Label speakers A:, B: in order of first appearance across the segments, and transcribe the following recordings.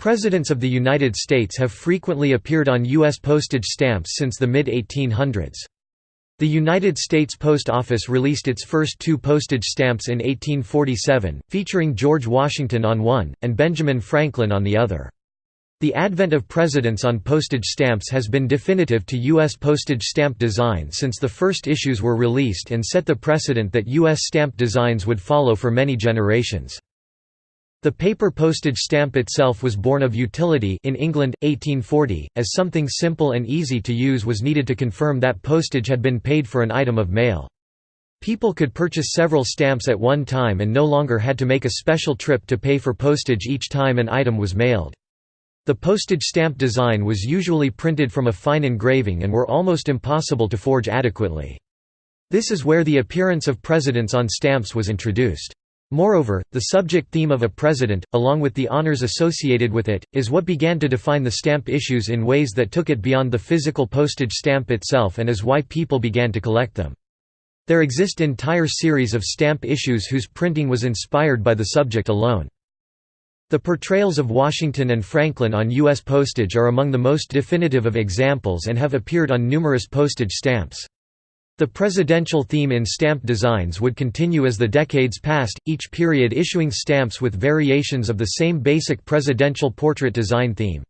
A: Presidents of the United States have frequently appeared on U.S. postage stamps since the mid-1800s. The United States Post Office released its first two postage stamps in 1847, featuring George Washington on one, and Benjamin Franklin on the other. The advent of presidents on postage stamps has been definitive to U.S. postage stamp design since the first issues were released and set the precedent that U.S. stamp designs would follow for many generations. The paper postage stamp itself was born of utility in England, 1840, as something simple and easy to use was needed to confirm that postage had been paid for an item of mail. People could purchase several stamps at one time and no longer had to make a special trip to pay for postage each time an item was mailed. The postage stamp design was usually printed from a fine engraving and were almost impossible to forge adequately. This is where the appearance of presidents on stamps was introduced. Moreover, the subject theme of a president, along with the honors associated with it, is what began to define the stamp issues in ways that took it beyond the physical postage stamp itself and is why people began to collect them. There exist entire series of stamp issues whose printing was inspired by the subject alone. The portrayals of Washington and Franklin on U.S. postage are among the most definitive of examples and have appeared on numerous postage stamps. The presidential theme in stamp designs would continue as the decades passed, each period issuing stamps with variations of the same basic presidential portrait design theme.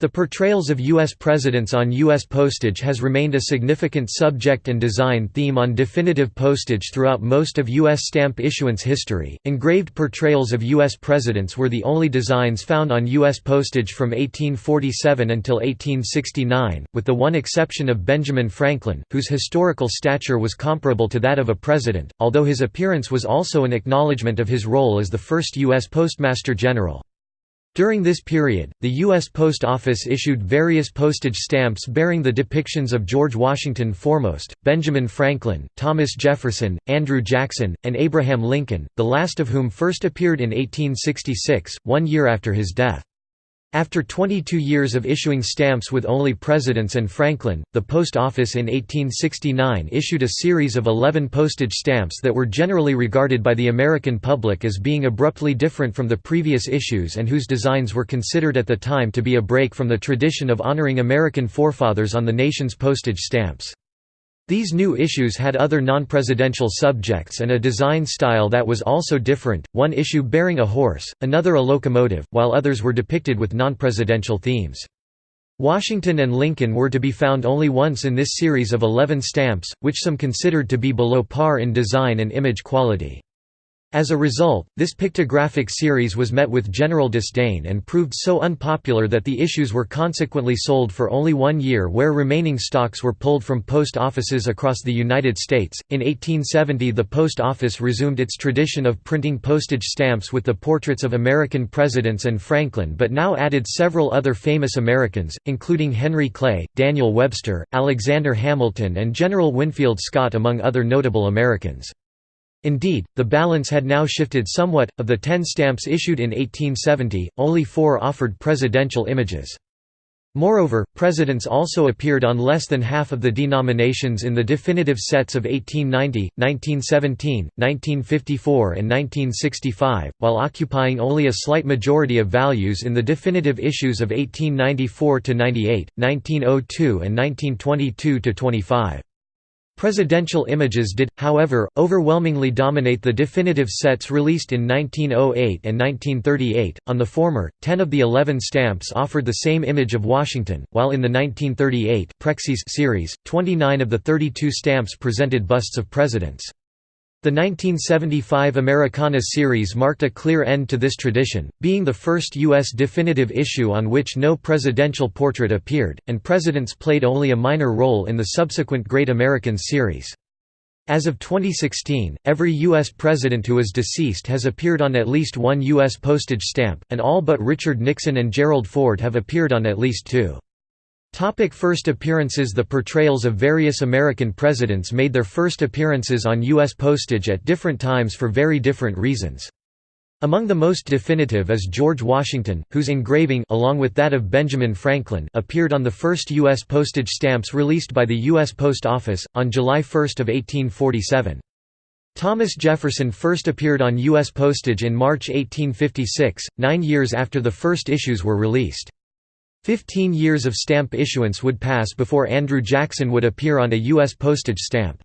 A: The portrayals of U.S. presidents on U.S. postage has remained a significant subject and design theme on definitive postage throughout most of U.S. stamp issuance history. Engraved portrayals of U.S. presidents were the only designs found on U.S. postage from 1847 until 1869, with the one exception of Benjamin Franklin, whose historical stature was comparable to that of a president, although his appearance was also an acknowledgement of his role as the first U.S. Postmaster General. During this period, the U.S. Post Office issued various postage stamps bearing the depictions of George Washington foremost, Benjamin Franklin, Thomas Jefferson, Andrew Jackson, and Abraham Lincoln, the last of whom first appeared in 1866, one year after his death. After 22 years of issuing stamps with only presidents and Franklin, the Post Office in 1869 issued a series of 11 postage stamps that were generally regarded by the American public as being abruptly different from the previous issues and whose designs were considered at the time to be a break from the tradition of honoring American forefathers on the nation's postage stamps. These new issues had other non-presidential subjects and a design style that was also different, one issue bearing a horse, another a locomotive, while others were depicted with non-presidential themes. Washington and Lincoln were to be found only once in this series of 11 stamps, which some considered to be below par in design and image quality. As a result, this pictographic series was met with general disdain and proved so unpopular that the issues were consequently sold for only one year where remaining stocks were pulled from post offices across the United States. In 1870 the post office resumed its tradition of printing postage stamps with the portraits of American presidents and Franklin but now added several other famous Americans, including Henry Clay, Daniel Webster, Alexander Hamilton and General Winfield Scott among other notable Americans. Indeed, the balance had now shifted somewhat, of the ten stamps issued in 1870, only four offered presidential images. Moreover, presidents also appeared on less than half of the denominations in the definitive sets of 1890, 1917, 1954 and 1965, while occupying only a slight majority of values in the definitive issues of 1894–98, 1902 and 1922–25. Presidential images did, however, overwhelmingly dominate the definitive sets released in 1908 and 1938. On the former, 10 of the 11 stamps offered the same image of Washington, while in the 1938 Prexie series, 29 of the 32 stamps presented busts of presidents. The 1975 Americana series marked a clear end to this tradition, being the first U.S. definitive issue on which no presidential portrait appeared, and presidents played only a minor role in the subsequent Great Americans series. As of 2016, every U.S. president who is deceased has appeared on at least one U.S. postage stamp, and all but Richard Nixon and Gerald Ford have appeared on at least two. Topic first appearances The portrayals of various American presidents made their first appearances on U.S. postage at different times for very different reasons. Among the most definitive is George Washington, whose engraving along with that of Benjamin Franklin appeared on the first U.S. postage stamps released by the U.S. Post Office, on July 1 of 1847. Thomas Jefferson first appeared on U.S. postage in March 1856, nine years after the first issues were released. Fifteen years of stamp issuance would pass before Andrew Jackson would appear on a U.S. postage stamp.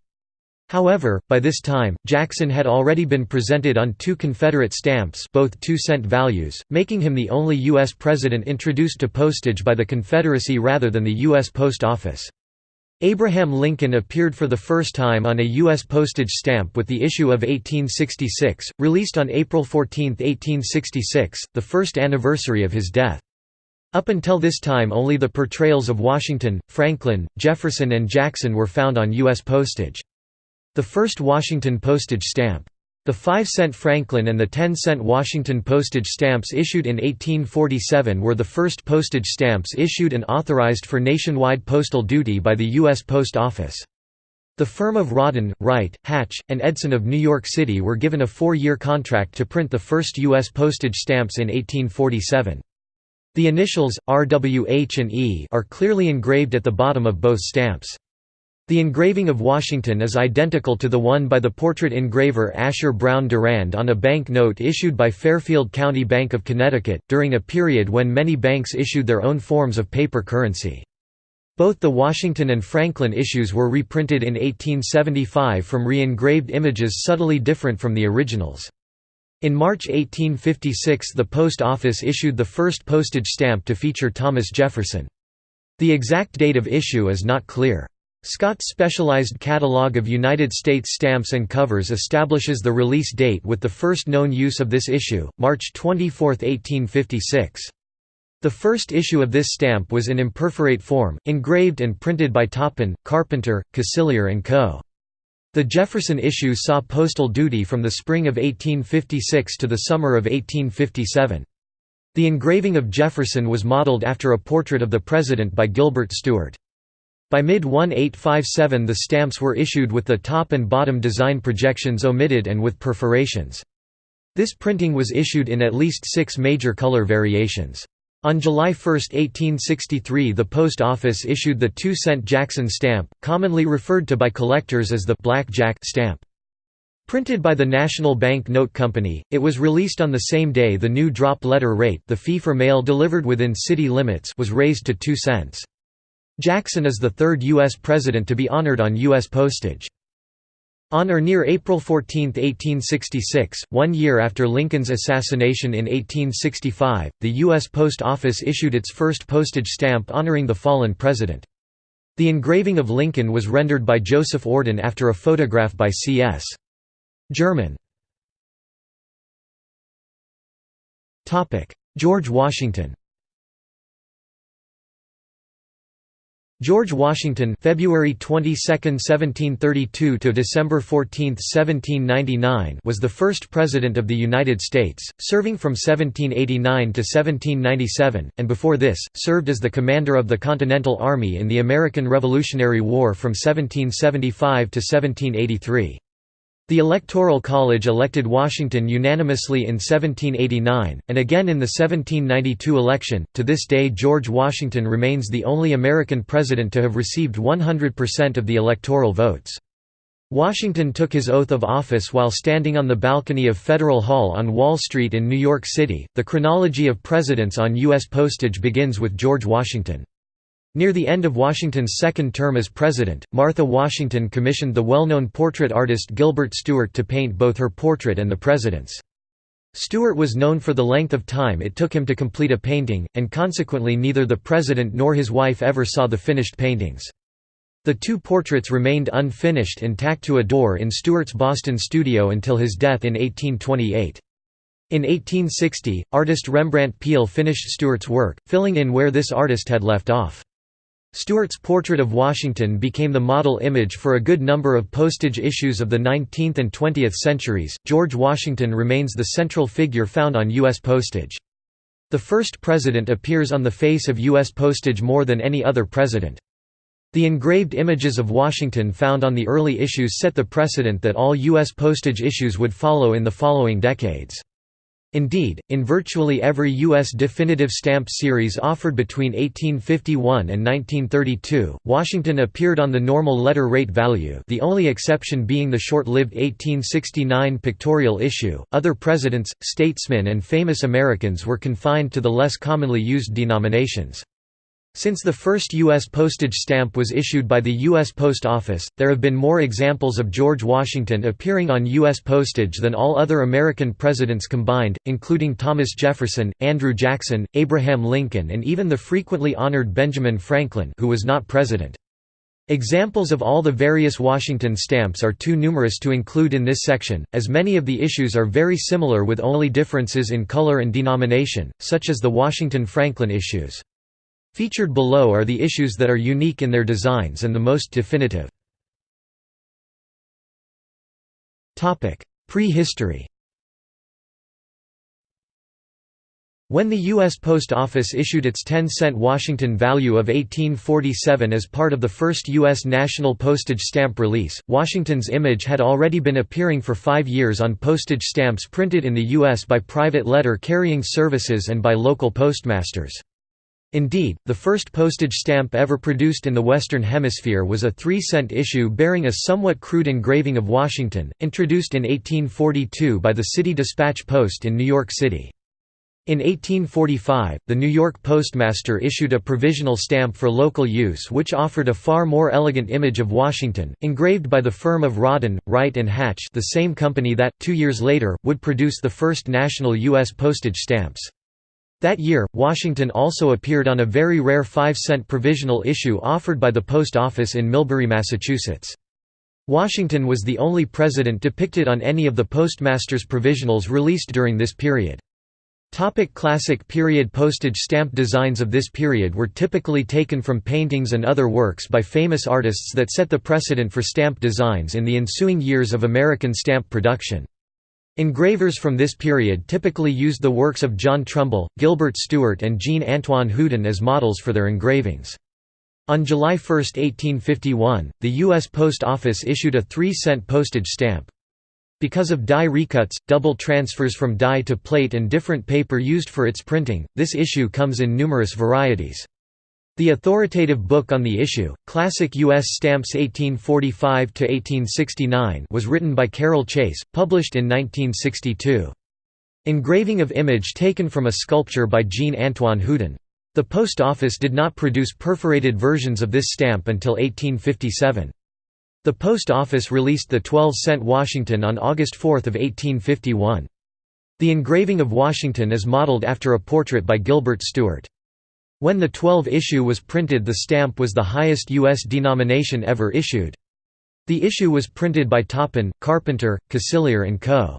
A: However, by this time, Jackson had already been presented on two Confederate stamps both two-cent values, making him the only U.S. president introduced to postage by the Confederacy rather than the U.S. Post Office. Abraham Lincoln appeared for the first time on a U.S. postage stamp with the issue of 1866, released on April 14, 1866, the first anniversary of his death. Up until this time only the portrayals of Washington, Franklin, Jefferson and Jackson were found on U.S. postage. The first Washington postage stamp the 5-cent Franklin and the 10-cent Washington postage stamps issued in 1847 were the first postage stamps issued and authorized for nationwide postal duty by the U.S. Post Office. The firm of Rawdon, Wright, Hatch, and Edson of New York City were given a four-year contract to print the first U.S. postage stamps in 1847. The initials, RWH and E are clearly engraved at the bottom of both stamps. The engraving of Washington is identical to the one by the portrait engraver Asher Brown Durand on a bank note issued by Fairfield County Bank of Connecticut, during a period when many banks issued their own forms of paper currency. Both the Washington and Franklin issues were reprinted in 1875 from re-engraved images subtly different from the originals. In March 1856 the Post Office issued the first postage stamp to feature Thomas Jefferson. The exact date of issue is not clear. Scott's specialized catalog of United States stamps and covers establishes the release date with the first known use of this issue, March 24, 1856. The first issue of this stamp was in imperforate form, engraved and printed by Toppan, Carpenter, Casilear & Co. The Jefferson issue saw postal duty from the spring of 1856 to the summer of 1857. The engraving of Jefferson was modeled after a portrait of the President by Gilbert Stuart. By mid-1857 the stamps were issued with the top and bottom design projections omitted and with perforations. This printing was issued in at least six major color variations. On July 1, 1863 the Post Office issued the two-cent Jackson stamp, commonly referred to by collectors as the «Black Jack» stamp. Printed by the National Bank Note Company, it was released on the same day the new drop letter rate the fee for mail delivered within city limits was raised to 2 cents. Jackson is the third U.S. president to be honored on U.S. postage. On or near April 14, 1866, one year after Lincoln's assassination in 1865, the U.S. Post Office issued its first postage stamp honoring the fallen president. The engraving of Lincoln was rendered by Joseph Ourdan after a photograph by C.S. German. George Washington George Washington February 22, 1732 to December 14, 1799 was the first president of the United States, serving from 1789 to 1797, and before this, served as the commander of the Continental Army in the American Revolutionary War from 1775 to 1783. The Electoral College elected Washington unanimously in 1789, and again in the 1792 election. To this day, George Washington remains the only American president to have received 100% of the electoral votes. Washington took his oath of office while standing on the balcony of Federal Hall on Wall Street in New York City. The chronology of presidents on U.S. postage begins with George Washington. Near the end of Washington's second term as president, Martha Washington commissioned the well-known portrait artist Gilbert Stuart to paint both her portrait and the president's. Stuart was known for the length of time it took him to complete a painting, and consequently neither the president nor his wife ever saw the finished paintings. The two portraits remained unfinished and tacked to a door in Stuart's Boston studio until his death in 1828. In 1860, artist Rembrandt Peale finished Stuart's work, filling in where this artist had left off. Stuart's portrait of Washington became the model image for a good number of postage issues of the 19th and 20th centuries. George Washington remains the central figure found on U.S. postage. The first president appears on the face of U.S. postage more than any other president. The engraved images of Washington found on the early issues set the precedent that all U.S. postage issues would follow in the following decades. Indeed, in virtually every U.S. definitive stamp series offered between 1851 and 1932, Washington appeared on the normal letter rate value the only exception being the short-lived 1869 pictorial issue. Other presidents, statesmen and famous Americans were confined to the less commonly used denominations. Since the first U.S. postage stamp was issued by the U.S. Post Office, there have been more examples of George Washington appearing on U.S. postage than all other American presidents combined, including Thomas Jefferson, Andrew Jackson, Abraham Lincoln and even the frequently honored Benjamin Franklin who was not president. Examples of all the various Washington stamps are too numerous to include in this section, as many of the issues are very similar with only differences in color and denomination, such as the Washington Franklin issues. Featured below are the issues that are unique in their designs and the most definitive. Prehistory When the U.S. Post Office issued its 10-cent Washington value of 1847 as part of the first U.S. national postage stamp release, Washington's image had already been appearing for five years on postage stamps printed in the U.S. by private letter-carrying services and by local postmasters. Indeed, the first postage stamp ever produced in the Western Hemisphere was a three-cent issue bearing a somewhat crude engraving of Washington, introduced in 1842 by the City Dispatch Post in New York City. In 1845, the New York postmaster issued a provisional stamp for local use which offered a far more elegant image of Washington, engraved by the firm of Rawdon, Wright and Hatch the same company that, two years later, would produce the first national U.S. postage stamps. That year, Washington also appeared on a very rare 5-cent provisional issue offered by the Post Office in Millbury, Massachusetts. Washington was the only president depicted on any of the postmaster's provisionals released during this period. Topic classic period Postage stamp designs of this period were typically taken from paintings and other works by famous artists that set the precedent for stamp designs in the ensuing years of American stamp production. Engravers from this period typically used the works of John Trumbull, Gilbert Stuart and Jean-Antoine Houdon as models for their engravings. On July 1, 1851, the U.S. Post Office issued a 3-cent postage stamp. Because of die recuts, double transfers from die to plate and different paper used for its printing, this issue comes in numerous varieties. The authoritative book on the issue, Classic U.S. Stamps 1845–1869 was written by Carroll Chase, published in 1962. Engraving of image taken from a sculpture by Jean-Antoine Houdon. The Post Office did not produce perforated versions of this stamp until 1857. The Post Office released the 12-cent Washington on August 4 of 1851. The engraving of Washington is modeled after a portrait by Gilbert Stuart. When the 12 issue was printed the stamp was the highest U.S. denomination ever issued. The issue was printed by Toppan, Carpenter, Casilear & Co.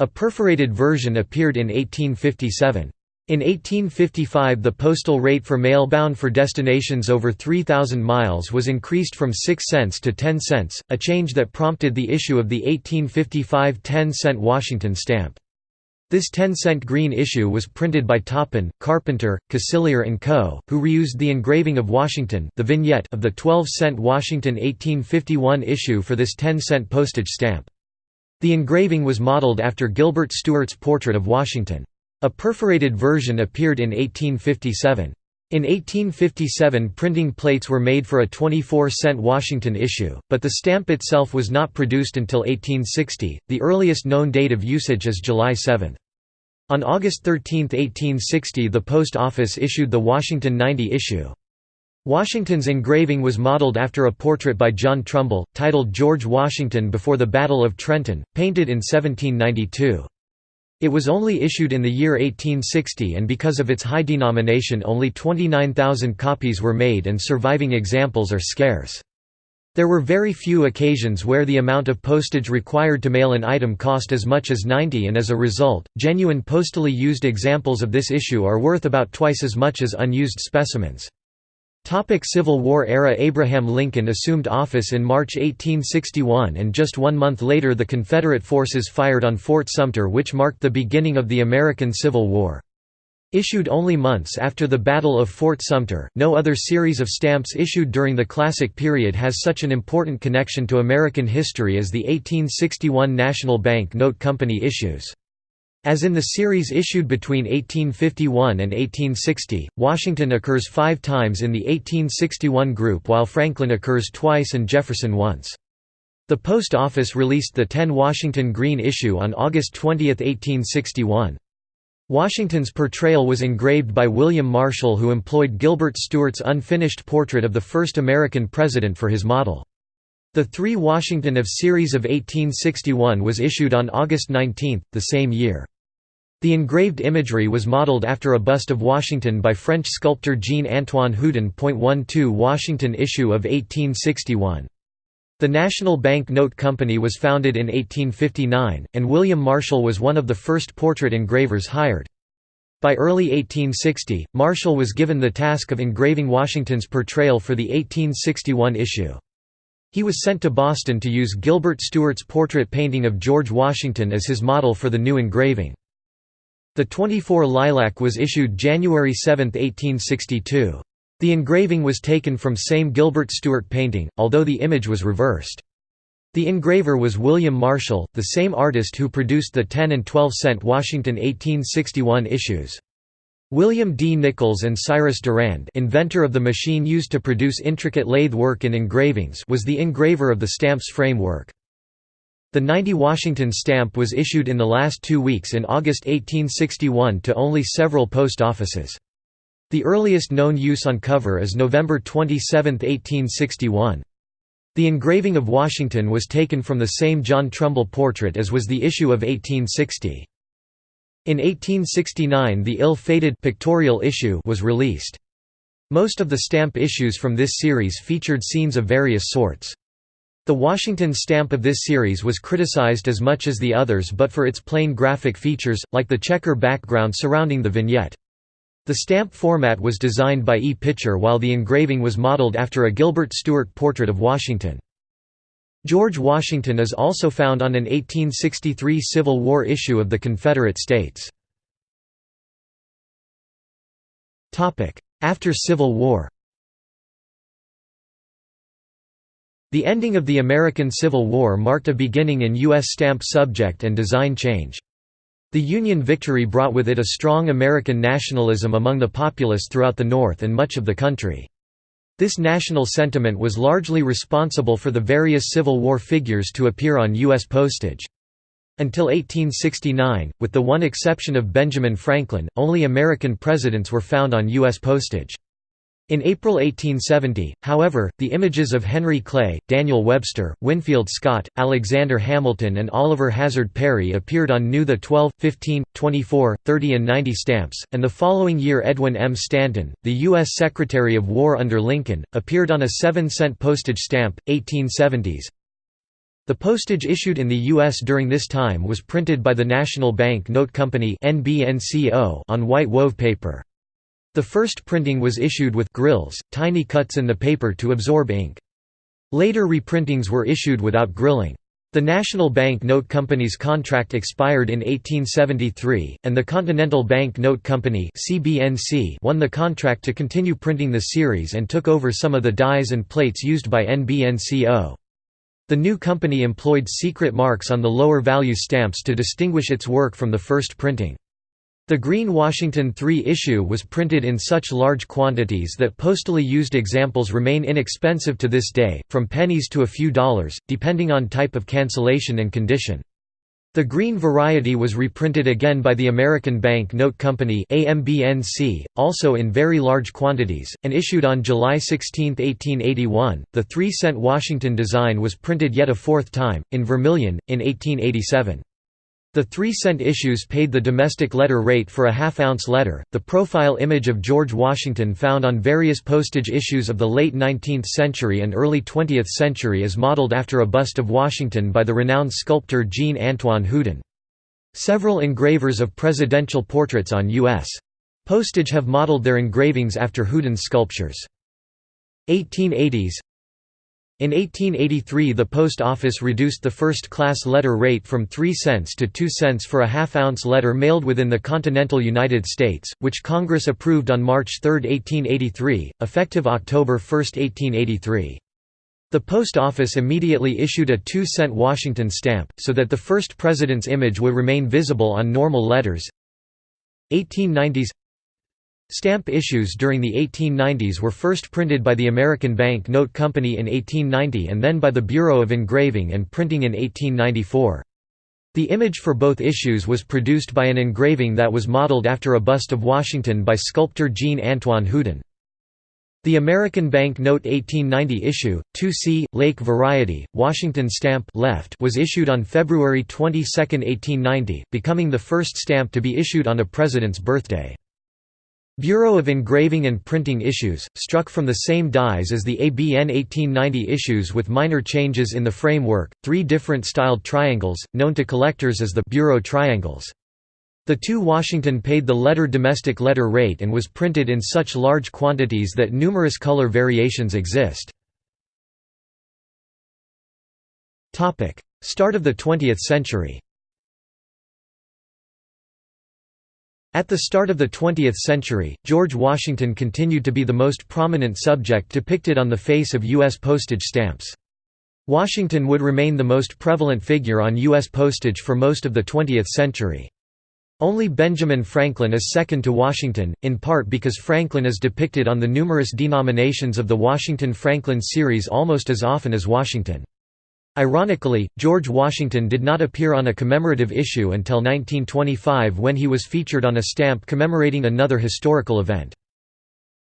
A: A perforated version appeared in 1857. In 1855 the postal rate for mail bound for destinations over 3,000 miles was increased from 6 cents to 10 cents, a change that prompted the issue of the 1855 10-cent Washington stamp. This 10-cent green issue was printed by Toppan, Carpenter, Casilear & Co., who reused the engraving of Washington the vignette of the 12-cent Washington 1851 issue for this 10-cent postage stamp. The engraving was modeled after Gilbert Stuart's portrait of Washington. A perforated version appeared in 1857. In 1857 printing plates were made for a 24-cent Washington issue, but the stamp itself was not produced until 1860, the earliest known date of usage is July 7. On August 13, 1860 the Post Office issued the Washington 90 issue. Washington's engraving was modeled after a portrait by John Trumbull, titled George Washington Before the Battle of Trenton, painted in 1792. It was only issued in the year 1860 and because of its high denomination only 29,000 copies were made and surviving examples are scarce. There were very few occasions where the amount of postage required to mail an item cost as much as 90 and as a result, genuine postally used examples of this issue are worth about twice as much as unused specimens. Civil War era Abraham Lincoln assumed office in March 1861 and just one month later the Confederate forces fired on Fort Sumter which marked the beginning of the American Civil War. Issued only months after the Battle of Fort Sumter, no other series of stamps issued during the Classic period has such an important connection to American history as the 1861 National Bank Note Company issues. As in the series issued between 1851 and 1860, Washington occurs five times in the 1861 group while Franklin occurs twice and Jefferson once. The Post Office released the 10 Washington Green issue on August 20, 1861. Washington's portrayal was engraved by William Marshall who employed Gilbert Stuart's unfinished portrait of the first American president for his model. The 3 Washington of series of 1861 was issued on August 19, the same year. The engraved imagery was modeled after a bust of Washington by French sculptor Jean-Antoine Houdon. 12 Washington issue of 1861. The National Bank Note Company was founded in 1859, and William Marshall was one of the first portrait engravers hired. By early 1860, Marshall was given the task of engraving Washington's portrayal for the 1861 issue. He was sent to Boston to use Gilbert Stuart's portrait painting of George Washington as his model for the new engraving. The 24 Lilac was issued January 7, 1862. The engraving was taken from same Gilbert Stuart painting, although the image was reversed. The engraver was William Marshall, the same artist who produced the 10 and 12 cent Washington 1861 issues. William D. Nichols and Cyrus Durand inventor of the machine used to produce intricate lathe work in engravings was the engraver of the stamp's framework. The 90 Washington stamp was issued in the last two weeks in August 1861 to only several post offices. The earliest known use on cover is November 27, 1861. The engraving of Washington was taken from the same John Trumbull portrait as was the issue of 1860. In 1869 the ill-fated pictorial issue was released. Most of the stamp issues from this series featured scenes of various sorts. The Washington stamp of this series was criticized as much as the others but for its plain graphic features, like the checker background surrounding the vignette. The stamp format was designed by E. Pitcher while the engraving was modeled after a Gilbert Stuart portrait of Washington. George Washington is also found on an 1863 Civil War issue of the Confederate States. After Civil War The ending of the American Civil War marked a beginning in U.S. stamp subject and design change. The Union victory brought with it a strong American nationalism among the populace throughout the North and much of the country. This national sentiment was largely responsible for the various Civil War figures to appear on U.S. postage. Until 1869, with the one exception of Benjamin Franklin, only American presidents were found on U.S. postage. In April 1870, however, the images of Henry Clay, Daniel Webster, Winfield Scott, Alexander Hamilton and Oliver Hazard Perry appeared on new the 12, 15, 24, 30 and 90 stamps, and the following year Edwin M. Stanton, the U.S. Secretary of War under Lincoln, appeared on a 7-cent postage stamp, 1870s. The postage issued in the U.S. during this time was printed by the National Bank Note Company on white wove paper. The first printing was issued with grills, tiny cuts in the paper to absorb ink. Later reprintings were issued without grilling. The National Bank Note Company's contract expired in 1873, and the Continental Bank Note Company won the contract to continue printing the series and took over some of the dies and plates used by NBNCO. The new company employed secret marks on the lower value stamps to distinguish its work from the first printing. The Green Washington 3 issue was printed in such large quantities that postally used examples remain inexpensive to this day, from pennies to a few dollars, depending on type of cancellation and condition. The green variety was reprinted again by the American Bank Note Company AMBNC, also in very large quantities, and issued on July 16, 1881. The 3 cent Washington design was printed yet a fourth time, in vermilion, in 1887. The three-cent issues paid the domestic letter rate for a half-ounce letter. The profile image of George Washington found on various postage issues of the late 19th century and early 20th century is modeled after a bust of Washington by the renowned sculptor Jean-Antoine Houdon. Several engravers of presidential portraits on U.S. postage have modeled their engravings after Houdon's sculptures. 1880s in 1883 the Post Office reduced the first-class letter rate from 3 cents to 2 cents for a half-ounce letter mailed within the continental United States, which Congress approved on March 3, 1883, effective October 1, 1883. The post office immediately issued a 2-cent Washington stamp, so that the first president's image would remain visible on normal letters. 1890s Stamp issues during the 1890s were first printed by the American Bank Note Company in 1890 and then by the Bureau of Engraving and Printing in 1894. The image for both issues was produced by an engraving that was modeled after a bust of Washington by sculptor Jean-Antoine Houdon. The American Bank Note 1890 issue, 2C, Lake Variety, Washington stamp left was issued on February 22, 1890, becoming the first stamp to be issued on a president's birthday. Bureau of Engraving and Printing issues, struck from the same dies as the ABN 1890 issues with minor changes in the framework, three different styled triangles, known to collectors as the Bureau triangles. The two Washington paid the letter domestic letter rate and was printed in such large quantities that numerous color variations exist. Start of the 20th century At the start of the 20th century, George Washington continued to be the most prominent subject depicted on the face of U.S. postage stamps. Washington would remain the most prevalent figure on U.S. postage for most of the 20th century. Only Benjamin Franklin is second to Washington, in part because Franklin is depicted on the numerous denominations of the Washington-Franklin series almost as often as Washington. Ironically, George Washington did not appear on a commemorative issue until 1925 when he was featured on a stamp commemorating another historical event.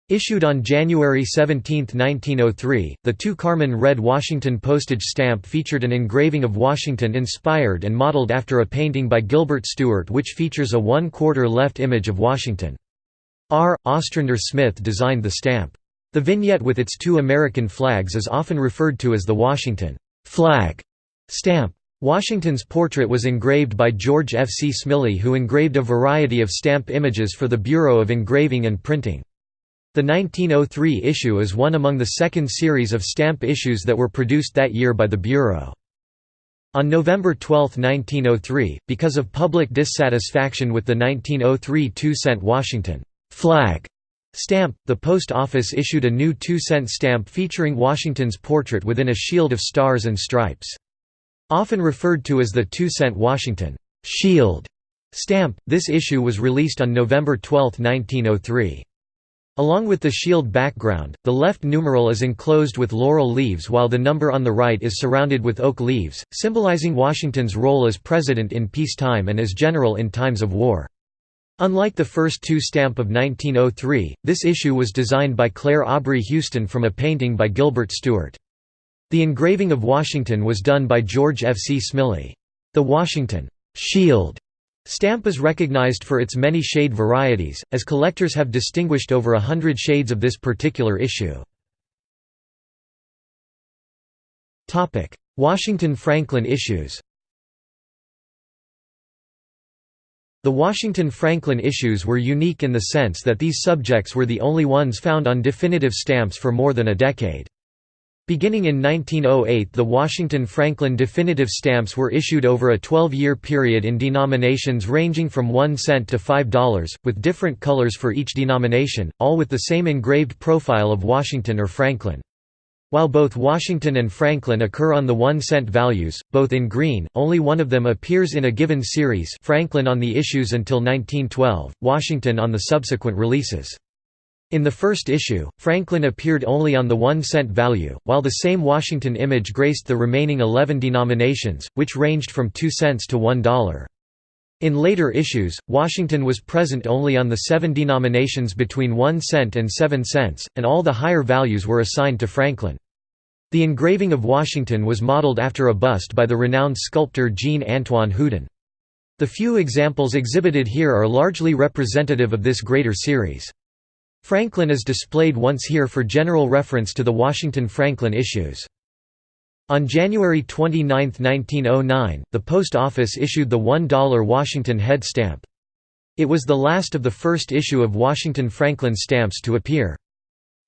A: Issued on January 17, 1903, the two carmine red Washington postage stamp featured an engraving of Washington inspired and modeled after a painting by Gilbert Stuart which features a one-quarter left image of Washington. R. Ostrander Smith designed the stamp. The vignette with its two American flags is often referred to as the Washington flag stamp. Washington's portrait was engraved by George F. C. Smiley who engraved a variety of stamp images for the Bureau of Engraving and Printing. The 1903 issue is one among the second series of stamp issues that were produced that year by the Bureau. On November 12, 1903, because of public dissatisfaction with the 1903 two-cent Washington flag stamp, the Post Office issued a new two-cent stamp featuring Washington's portrait within a shield of stars and stripes. Often referred to as the two-cent Washington shield stamp, this issue was released on November 12, 1903. Along with the shield background, the left numeral is enclosed with laurel leaves while the number on the right is surrounded with oak leaves, symbolizing Washington's role as president in peacetime and as general in times of war. Unlike the first two stamp of 1903, this issue was designed by Clair Aubrey Huston from a painting by Gilbert Stuart. The engraving of Washington was done by George F. C. Smiley. The Washington shield Stamp is recognized for its many shade varieties, as collectors have distinguished over a hundred shades of this particular issue. Washington-Franklin issues The Washington-Franklin issues were unique in the sense that these subjects were the only ones found on definitive stamps for more than a decade. Beginning in 1908 the Washington-Franklin definitive stamps were issued over a 12-year period in denominations ranging from 1 cent to $5, with different colors for each denomination, all with the same engraved profile of Washington or Franklin. While both Washington and Franklin occur on the 1 cent values, both in green, only one of them appears in a given series Franklin on the issues until 1912, Washington on the subsequent releases. In the first issue, Franklin appeared only on the one cent value, while the same Washington image graced the remaining 11 denominations, which ranged from 2 cents to $1. In later issues, Washington was present only on the seven denominations between 1 cent and 7 cents, and all the higher values were assigned to Franklin. The engraving of Washington was modeled after a bust by the renowned sculptor Jean-Antoine Houdon. The few examples exhibited here are largely representative of this greater series. Franklin is displayed once here for general reference to the Washington-Franklin issues. On January 29, 1909, the Post Office issued the $1 Washington head stamp. It was the last of the first issue of Washington-Franklin stamps to appear.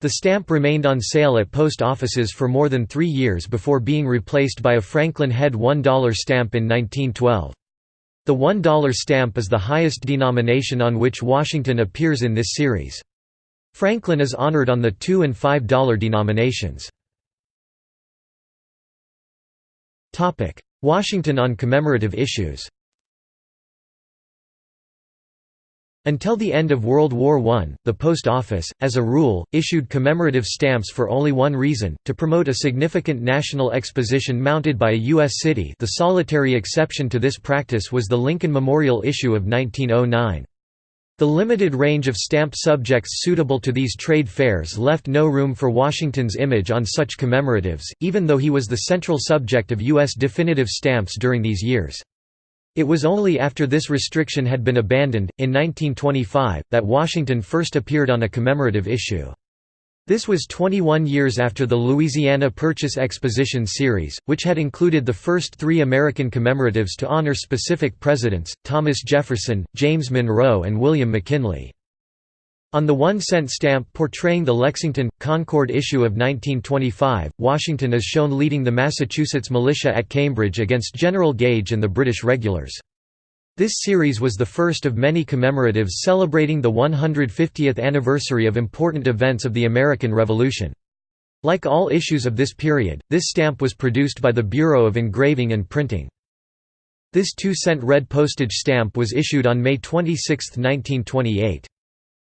A: The stamp remained on sale at post offices for more than three years before being replaced by a Franklin head $1 stamp in 1912. The $1 stamp is the highest denomination on which Washington appears in this series. Franklin is honored on the 2 and $5 denominations. Washington on commemorative issues Until the end of World War I, the Post Office, as a rule, issued commemorative stamps for only one reason, to promote a significant national exposition mounted by a U.S. city the solitary exception to this practice was the Lincoln Memorial issue of 1909. The limited range of stamp subjects suitable to these trade fairs left no room for Washington's image on such commemoratives, even though he was the central subject of U.S. definitive stamps during these years. It was only after this restriction had been abandoned, in 1925, that Washington first appeared on a commemorative issue. This was 21 years after the Louisiana Purchase Exposition series, which had included the first three American commemoratives to honor specific presidents, Thomas Jefferson, James Monroe and William McKinley. On the one-cent stamp portraying the Lexington, Concord issue of 1925, Washington is shown leading the Massachusetts militia at Cambridge against General Gage and the British regulars. This series was the first of many commemoratives celebrating the 150th anniversary of important events of the American Revolution. Like all issues of this period, this stamp was produced by the Bureau of Engraving and Printing. This two-cent red postage stamp was issued on May 26, 1928.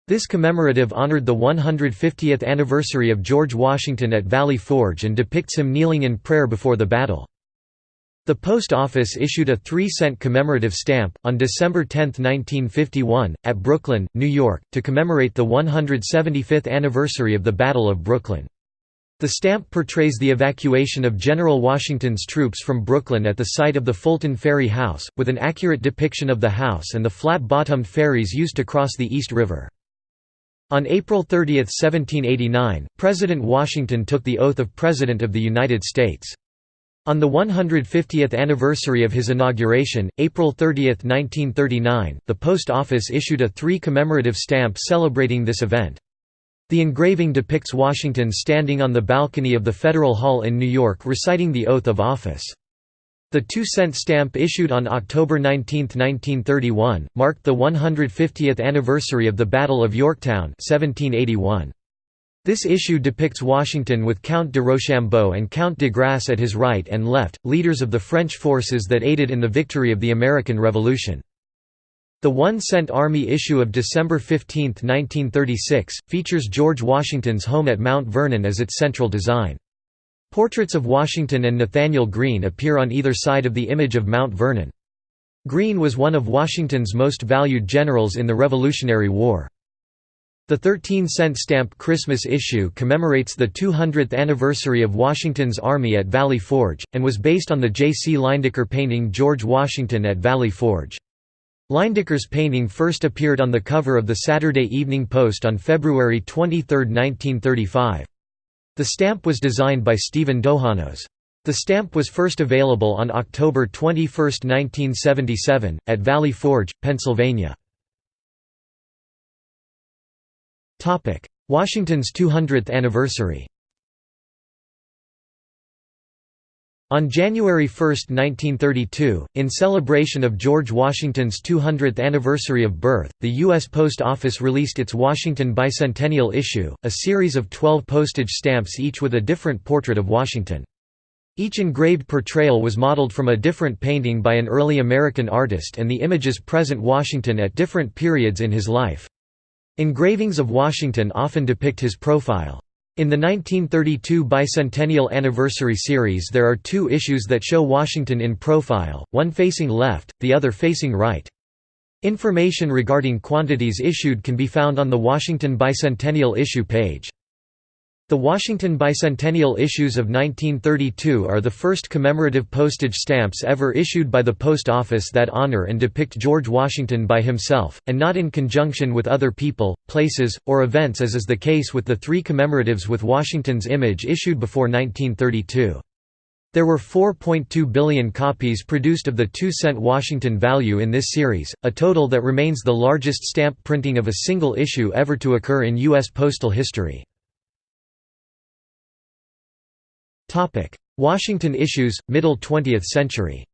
A: This commemorative honored the 150th anniversary of George Washington at Valley Forge and depicts him kneeling in prayer before the battle. The Post Office issued a 3-cent commemorative stamp, on December 10, 1951, at Brooklyn, New York, to commemorate the 175th anniversary of the Battle of Brooklyn. The stamp portrays the evacuation of General Washington's troops from Brooklyn at the site of the Fulton Ferry House, with an accurate depiction of the house and the flat-bottomed ferries used to cross the East River. On April 30, 1789, President Washington took the oath of President of the United States. On the 150th anniversary of his inauguration, April 30, 1939, the Post Office issued a three commemorative stamp celebrating this event. The engraving depicts Washington standing on the balcony of the Federal Hall in New York reciting the oath of office. The two-cent stamp issued on October 19, 1931, marked the 150th anniversary of the Battle of Yorktown 1781. This issue depicts Washington with Count de Rochambeau and Count de Grasse at his right and left, leaders of the French forces that aided in the victory of the American Revolution. The one-cent Army issue of December 15, 1936, features George Washington's home at Mount Vernon as its central design. Portraits of Washington and Nathanael Greene appear on either side of the image of Mount Vernon. Greene was one of Washington's most valued generals in the Revolutionary War. The 13-cent stamp Christmas issue commemorates the 200th anniversary of Washington's army at Valley Forge, and was based on the J. C. Leyendecker painting George Washington at Valley Forge. Leyendecker's painting first appeared on the cover of the Saturday Evening Post on February 23, 1935. The stamp was designed by Stephen Dohanos. The stamp was first available on October 21, 1977, at Valley Forge, Pennsylvania. Washington's 200th anniversary On January 1, 1932, in celebration of George Washington's 200th anniversary of birth, the U.S. Post Office released its Washington Bicentennial issue, a series of 12 postage stamps each with a different portrait of Washington. Each engraved portrayal was modeled from a different painting by an early American artist and the images present Washington at different periods in his life. Engravings of Washington often depict his profile. In the 1932 Bicentennial Anniversary series there are two issues that show Washington in profile, one facing left, the other facing right. Information regarding quantities issued can be found on the Washington Bicentennial issue page. The Washington Bicentennial issues of 1932 are the first commemorative postage stamps ever issued by the Post Office that honor and depict George Washington by himself, and not in conjunction with other people, places, or events as is the case with the three commemoratives with Washington's image issued before 1932. There were 4.2 billion copies produced of the 2-cent Washington value in this series, a total that remains the largest stamp printing of a single issue ever to occur in U.S. postal history. Washington issues, middle 20th century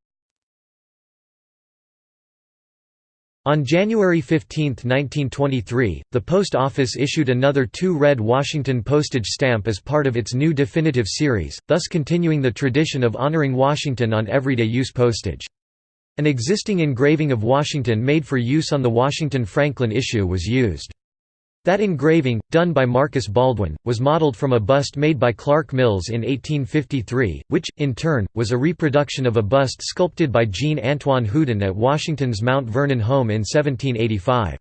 A: On January 15, 1923, the Post Office issued another two red Washington postage stamp as part of its new definitive series, thus continuing the tradition of honoring Washington on everyday use postage. An existing engraving of Washington made for use on the Washington Franklin issue was used. That engraving, done by Marcus Baldwin, was modeled from a bust made by Clark Mills in 1853, which, in turn, was a reproduction of a bust sculpted by Jean-Antoine Houdon at Washington's Mount Vernon home in 1785.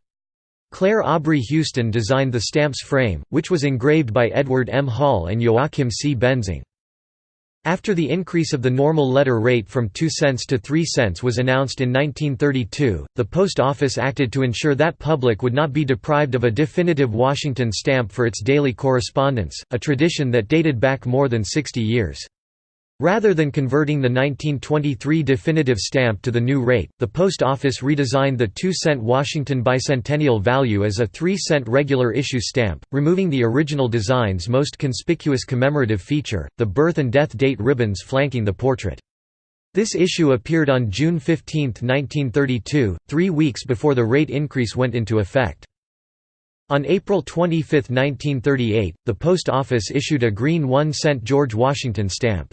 A: Clair Aubrey Huston designed the stamp's frame, which was engraved by Edward M. Hall and Joachim C. Benzing. After the increase of the normal letter rate from 2 cents to 3 cents was announced in 1932, the Post Office acted to ensure that public would not be deprived of a definitive Washington stamp for its daily correspondence, a tradition that dated back more than 60 years. Rather than converting the 1923 definitive stamp to the new rate, the Post Office redesigned the 2-cent Washington bicentennial value as a 3-cent regular issue stamp, removing the original design's most conspicuous commemorative feature, the birth and death date ribbons flanking the portrait. This issue appeared on June 15, 1932, three weeks before the rate increase went into effect. On April 25, 1938, the Post Office issued a green 1-cent George Washington stamp.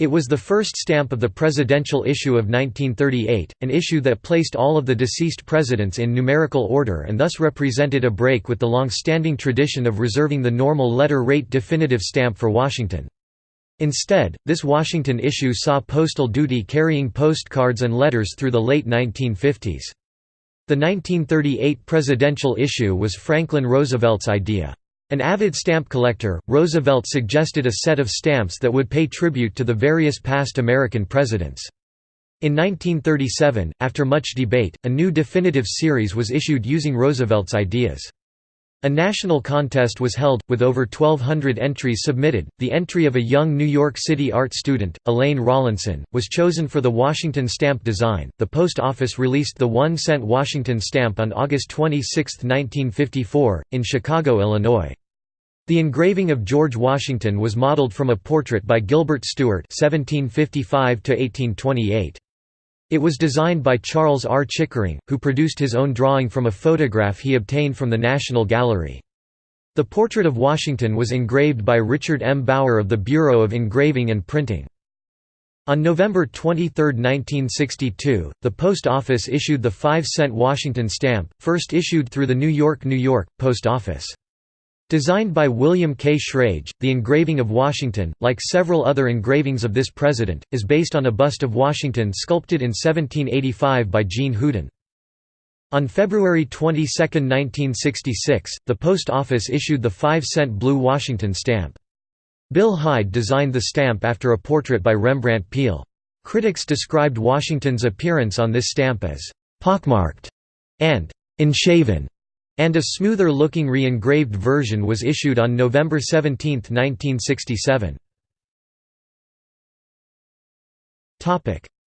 A: It was the first stamp of the presidential issue of 1938, an issue that placed all of the deceased presidents in numerical order and thus represented a break with the long-standing tradition of reserving the normal letter rate definitive stamp for Washington. Instead, this Washington issue saw postal duty carrying postcards and letters through the late 1950s. The 1938 presidential issue was Franklin Roosevelt's idea. An avid stamp collector, Roosevelt suggested a set of stamps that would pay tribute to the various past American presidents. In 1937, after much debate, a new definitive series was issued using Roosevelt's ideas. A national contest was held, with over 1,200 entries submitted. The entry of a young New York City art student, Elaine Rawlinson, was chosen for the Washington stamp design. The Post Office released the one cent Washington stamp on August 26, 1954, in Chicago, Illinois. The engraving of George Washington was modeled from a portrait by Gilbert Stuart (1755–1828). It was designed by Charles R. Chickering, who produced his own drawing from a photograph he obtained from the National Gallery. The portrait of Washington was engraved by Richard M. Bauer of the Bureau of Engraving and Printing. On November 23, 1962, the Post Office issued the 5-cent Washington stamp, first issued through the New York, New York, Post Office. Designed by William K. Schrage, the engraving of Washington, like several other engravings of this president, is based on a bust of Washington sculpted in 1785 by Jean Houdon. On February 22, 1966, the Post Office issued the 5-cent blue Washington stamp. Bill Hyde designed the stamp after a portrait by Rembrandt Peale. Critics described Washington's appearance on this stamp as «pockmarked» and «enshaven» and a smoother-looking re-engraved version was issued on November 17, 1967.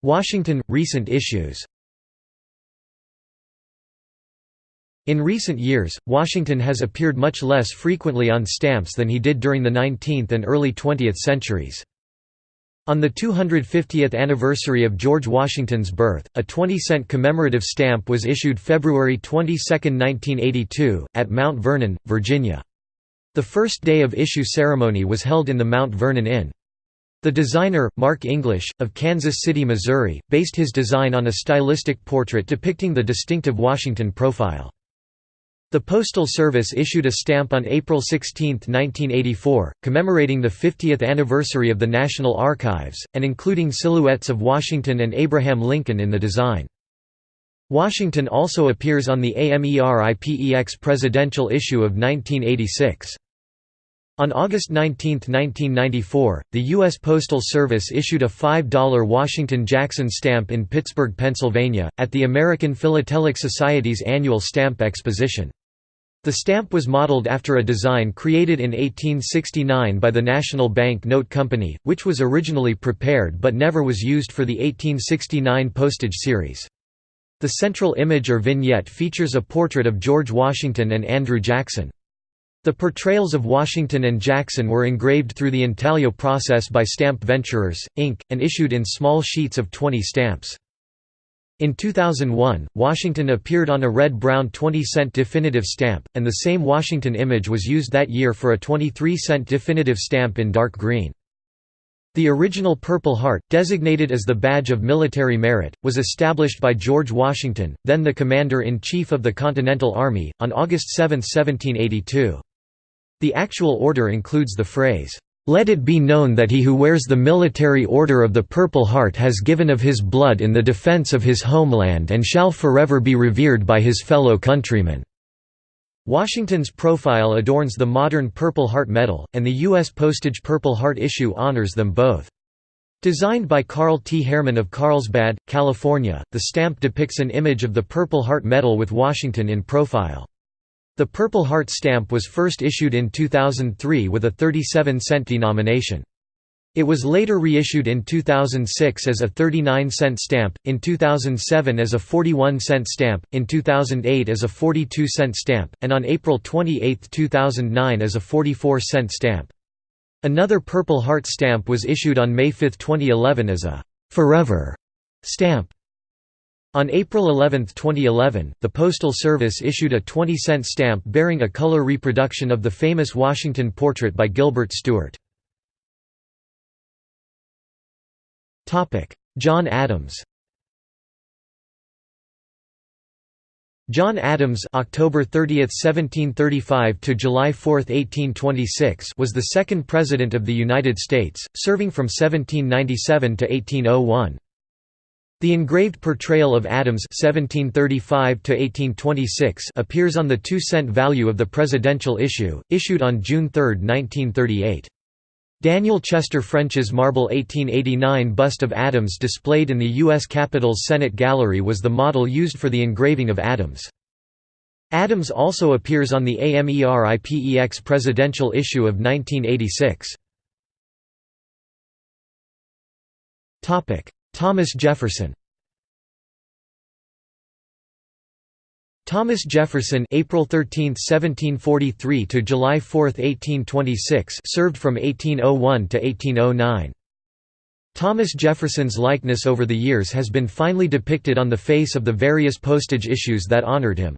A: Washington – recent issues In recent years, Washington has appeared much less frequently on stamps than he did during the 19th and early 20th centuries. On the 250th anniversary of George Washington's birth, a 20-cent commemorative stamp was issued February 22, 1982, at Mount Vernon, Virginia. The first day of issue ceremony was held in the Mount Vernon Inn. The designer, Mark English, of Kansas City, Missouri, based his design on a stylistic portrait depicting the distinctive Washington profile. The Postal Service issued a stamp on April 16, 1984, commemorating the 50th anniversary of the National Archives, and including silhouettes of Washington and Abraham Lincoln in the design. Washington also appears on the AMERIPEX presidential issue of 1986. On August 19, 1994, the U.S. Postal Service issued a $5 Washington Jackson stamp in Pittsburgh, Pennsylvania, at the American Philatelic Society's annual stamp exposition. The stamp was modeled after a design created in 1869 by the National Bank Note Company, which was originally prepared but never was used for the 1869 postage series. The central image or vignette features a portrait of George Washington and Andrew Jackson. The portrayals of Washington and Jackson were engraved through the intaglio process by Stamp Venturers, Inc., and issued in small sheets of 20 stamps. In 2001, Washington appeared on a red-brown 20-cent definitive stamp, and the same Washington image was used that year for a 23-cent definitive stamp in dark green. The original Purple Heart, designated as the badge of military merit, was established by George Washington, then the Commander-in-Chief of the Continental Army, on August 7, 1782. The actual order includes the phrase, "'Let it be known that he who wears the military order of the Purple Heart has given of his blood in the defense of his homeland and shall forever be revered by his fellow countrymen." Washington's profile adorns the modern Purple Heart Medal, and the U.S. postage Purple Heart issue honors them both. Designed by Carl T. Herman of Carlsbad, California, the stamp depicts an image of the Purple Heart Medal with Washington in profile. The Purple Heart stamp was first issued in 2003 with a 37-cent denomination. It was later reissued in 2006 as a 39-cent stamp, in 2007 as a 41-cent stamp, in 2008 as a 42-cent stamp, and on April 28, 2009 as a 44-cent stamp. Another Purple Heart stamp was issued on May 5, 2011 as a «Forever» stamp. On April 11, 2011, the Postal Service issued a 20-cent stamp bearing a color reproduction of the famous Washington portrait by Gilbert Stuart. John Adams John Adams October 30, 1735 to July 4, 1826 was the second President of the United States, serving from 1797 to 1801. The engraved portrayal of Adams 1735 appears on the two-cent value of the presidential issue, issued on June 3, 1938. Daniel Chester French's marble 1889 bust of Adams displayed in the U.S. Capitol's Senate Gallery was the model used for the engraving of Adams. Adams also appears on the AMERIPEX presidential issue of 1986. Thomas Jefferson Thomas Jefferson April 13, 1743 to July 4, 1826 served from 1801 to 1809. Thomas Jefferson's likeness over the years has been finely depicted on the face of the various postage issues that honored him.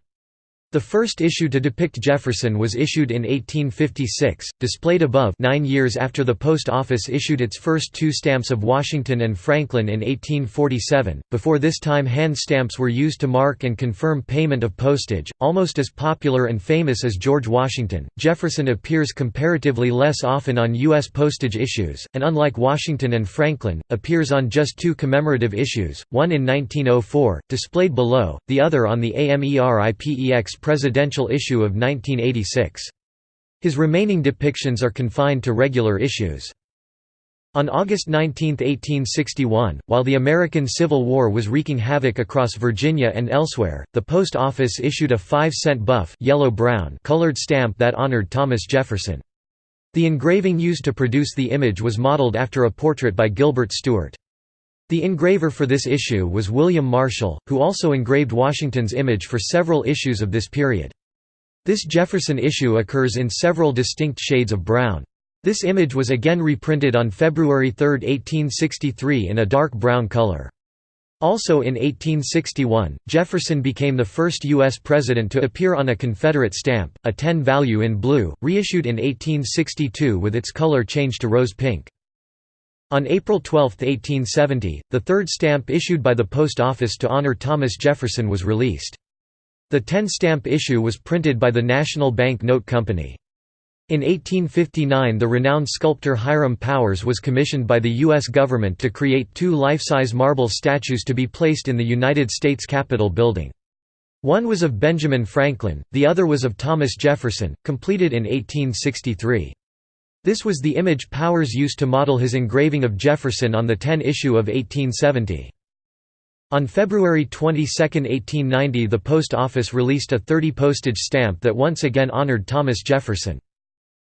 A: The first issue to depict Jefferson was issued in 1856, displayed above nine years after the Post Office issued its first two stamps of Washington and Franklin in 1847. Before this time hand stamps were used to mark and confirm payment of postage. Almost as popular and famous as George Washington, Jefferson appears comparatively less often on U.S. postage issues, and unlike Washington and Franklin, appears on just two commemorative issues, one in 1904, displayed below, the other on the AMERIPEX presidential issue of 1986. His remaining depictions are confined to regular issues. On August 19, 1861, while the American Civil War was wreaking havoc across Virginia and elsewhere, the Post Office issued a 5-cent buff yellow-brown colored stamp that honored Thomas Jefferson. The engraving used to produce the image was modeled after a portrait by Gilbert Stuart. The engraver for this issue was William Marshall, who also engraved Washington's image for several issues of this period. This Jefferson issue occurs in several distinct shades of brown. This image was again reprinted on February 3, 1863 in a dark brown color. Also in 1861, Jefferson became the first U.S. president to appear on a Confederate stamp, a 10 value in blue, reissued in 1862 with its color changed to rose pink. On April 12, 1870, the third stamp issued by the Post Office to honor Thomas Jefferson was released. The 10-stamp issue was printed by the National Bank Note Company. In 1859 the renowned sculptor Hiram Powers was commissioned by the U.S. government to create two life-size marble statues to be placed in the United States Capitol building. One was of Benjamin Franklin, the other was of Thomas Jefferson, completed in 1863. This was the image Powers used to model his engraving of Jefferson on the 10 issue of 1870. On February 22, 1890 the Post Office released a 30 postage stamp that once again honored Thomas Jefferson.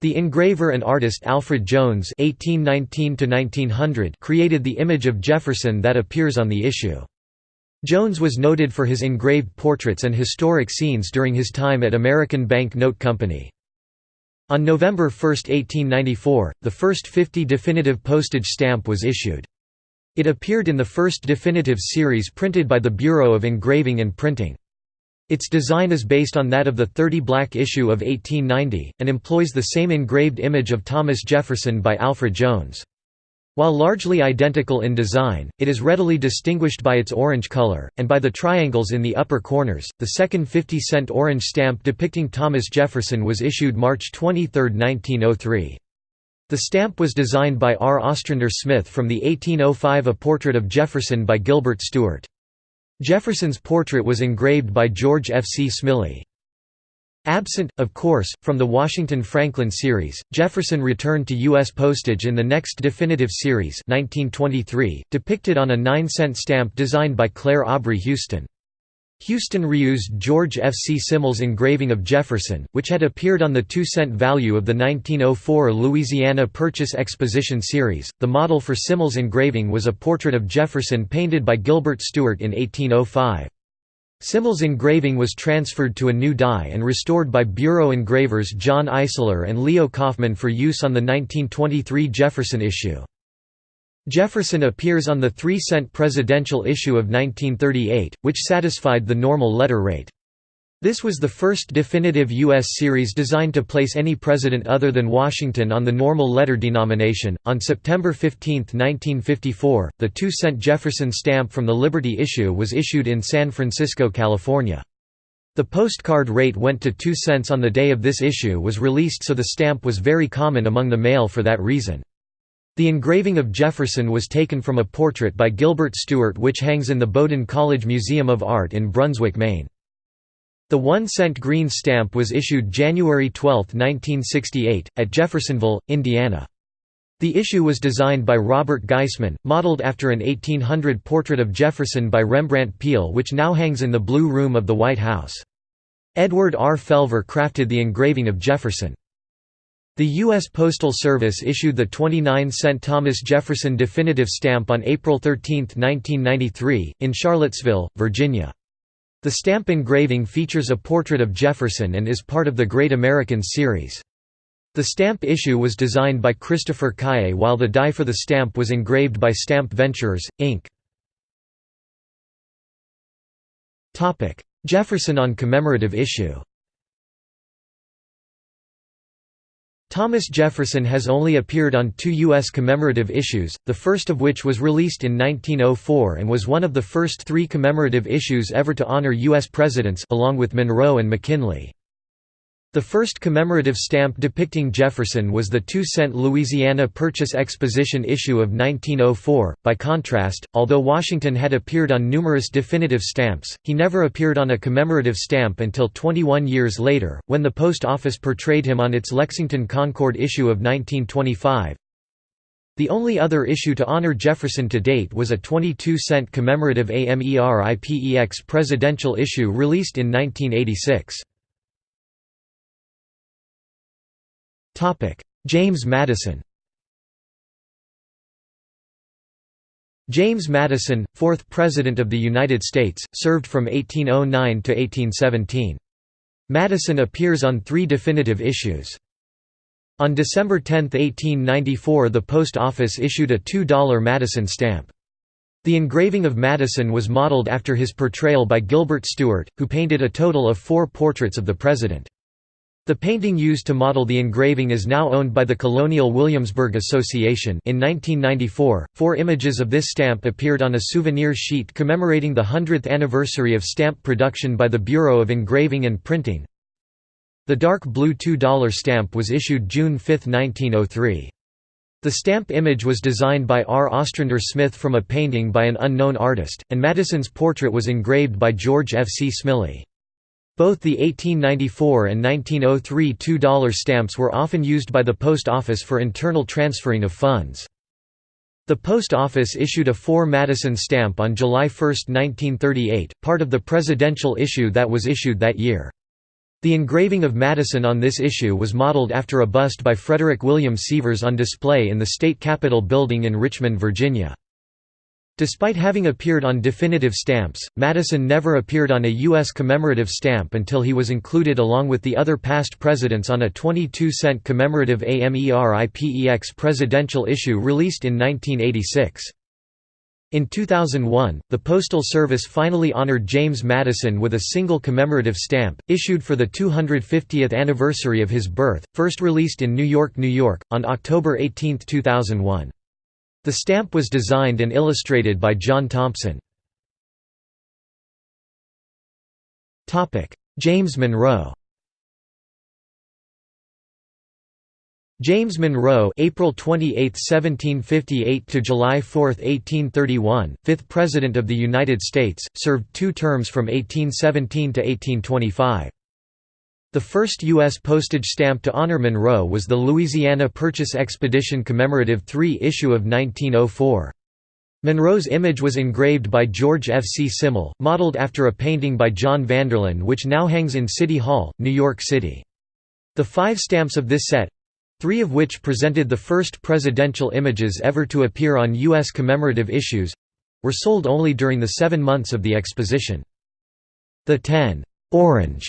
A: The engraver and artist Alfred Jones (1819–1900) created the image of Jefferson that appears on the issue. Jones was noted for his engraved portraits and historic scenes during his time at American Bank Note Company. On November 1, 1894, the first 50 definitive postage stamp was issued. It appeared in the first definitive series printed by the Bureau of Engraving and Printing. Its design is based on that of the 30 black issue of 1890, and employs the same engraved image of Thomas Jefferson by Alfred Jones. While largely identical in design, it is readily distinguished by its orange color, and by the triangles in the upper corners. The second 50 cent orange stamp depicting Thomas Jefferson was issued March 23, 1903. The stamp was designed by R. Ostrander Smith from the 1805 A Portrait of Jefferson by Gilbert Stuart. Jefferson's portrait was engraved by George F. C. Smillie. Absent, of course, from the Washington Franklin series, Jefferson returned to U.S. postage in the next definitive series 1923, depicted on a 9-cent stamp designed by Clair Aubrey Huston. Huston reused George F. C. Smillie's engraving of Jefferson, which had appeared on the 2-cent value of the 1904 Louisiana Purchase Exposition series. The model for Smillie's engraving was a portrait of Jefferson painted by Gilbert Stuart in 1805. Smillie's engraving was transferred to a new die and restored by Bureau engravers John Eisler and Leo Kaufman for use on the 1923 Jefferson issue. Jefferson appears on the 3-cent presidential issue of 1938, which satisfied the normal letter rate. This was the first definitive U.S. series designed to place any president other than Washington on the normal letter denomination. On September 15, 1954, the 2 cent Jefferson stamp from the Liberty issue was issued in San Francisco, California. The postcard rate went to 2 cents on the day of this issue was released so the stamp was very common among the mail for that reason. The engraving of Jefferson was taken from a portrait by Gilbert Stuart which hangs in the Bowdoin College Museum of Art in Brunswick, Maine. The one-cent green stamp was issued January 12, 1968, at Jeffersonville, Indiana. The issue was designed by Robert Geisman, modeled after an 1800 portrait of Jefferson by Rembrandt Peale which now hangs in the Blue Room of the White House. Edward R. Felver crafted the engraving of Jefferson. The U.S. Postal Service issued the 29-cent Thomas Jefferson definitive stamp on April 13, 1993, in Charlottesville, Virginia. The stamp engraving features a portrait of Jefferson and is part of the Great Americans series. The stamp issue was designed by Christopher Caille while the die for the stamp was engraved by Stamp Ventures, Inc. Jefferson on commemorative issue Thomas Jefferson has only appeared on two U.S. commemorative issues, the first of which was released in 1904 and was one of the first three commemorative issues ever to honor U.S. presidents along with Monroe and McKinley. The first commemorative stamp depicting Jefferson was the 2-cent Louisiana Purchase Exposition issue of 1904. By contrast, although Washington had appeared on numerous definitive stamps, he never appeared on a commemorative stamp until 21 years later, when the Post Office portrayed him on its Lexington Concord issue of 1925. The only other issue to honor Jefferson to date was a 22-cent commemorative AMERIPEX presidential issue released in 1986. James Madison James Madison, fourth President of the United States, served from 1809 to 1817. Madison appears on three definitive issues. On December 10, 1894 the Post Office issued a $2 Madison stamp. The engraving of Madison was modeled after his portrayal by Gilbert Stuart, who painted a total of four portraits of the President. The painting used to model the engraving is now owned by the Colonial Williamsburg Association in 1994, four images of this stamp appeared on a souvenir sheet commemorating the 100th anniversary of stamp production by the Bureau of Engraving and Printing. The dark blue $2 stamp was issued June 5, 1903. The stamp image was designed by R. Ostrander Smith from a painting by an unknown artist, and Madison's portrait was engraved by George F. C. Smillie. Both the 1894 and 1903 $2 stamps were often used by the Post Office for internal transferring of funds. The Post Office issued a 4 Madison stamp on July 1, 1938, part of the presidential issue that was issued that year. The engraving of Madison on this issue was modeled after a bust by Frederick William Sievers on display in the State Capitol building in Richmond, Virginia. Despite having appeared on definitive stamps, Madison never appeared on a U.S. commemorative stamp until he was included along with the other past presidents on a 22-cent commemorative AMERIPEX presidential issue released in 1986. In 2001, the Postal Service finally honored James Madison with a single commemorative stamp, issued for the 250th anniversary of his birth, first released in New York, New York, on October 18, 2001. The stamp was designed and illustrated by John Thompson. James Monroe James Monroe April 28, 1758 to July 4, 1831, 5th President of the United States, served two terms from 1817 to 1825. The first U.S. postage stamp to honor Monroe was the Louisiana Purchase Expedition Commemorative 3 issue of 1904. Monroe's image was engraved by George F. C. Smillie, modeled after a painting by John Vanderlyn which now hangs in City Hall, New York City. The five stamps of this set, three of which presented the first presidential images ever to appear on U.S. commemorative issues were sold only during the seven months of the exposition. The 10 orange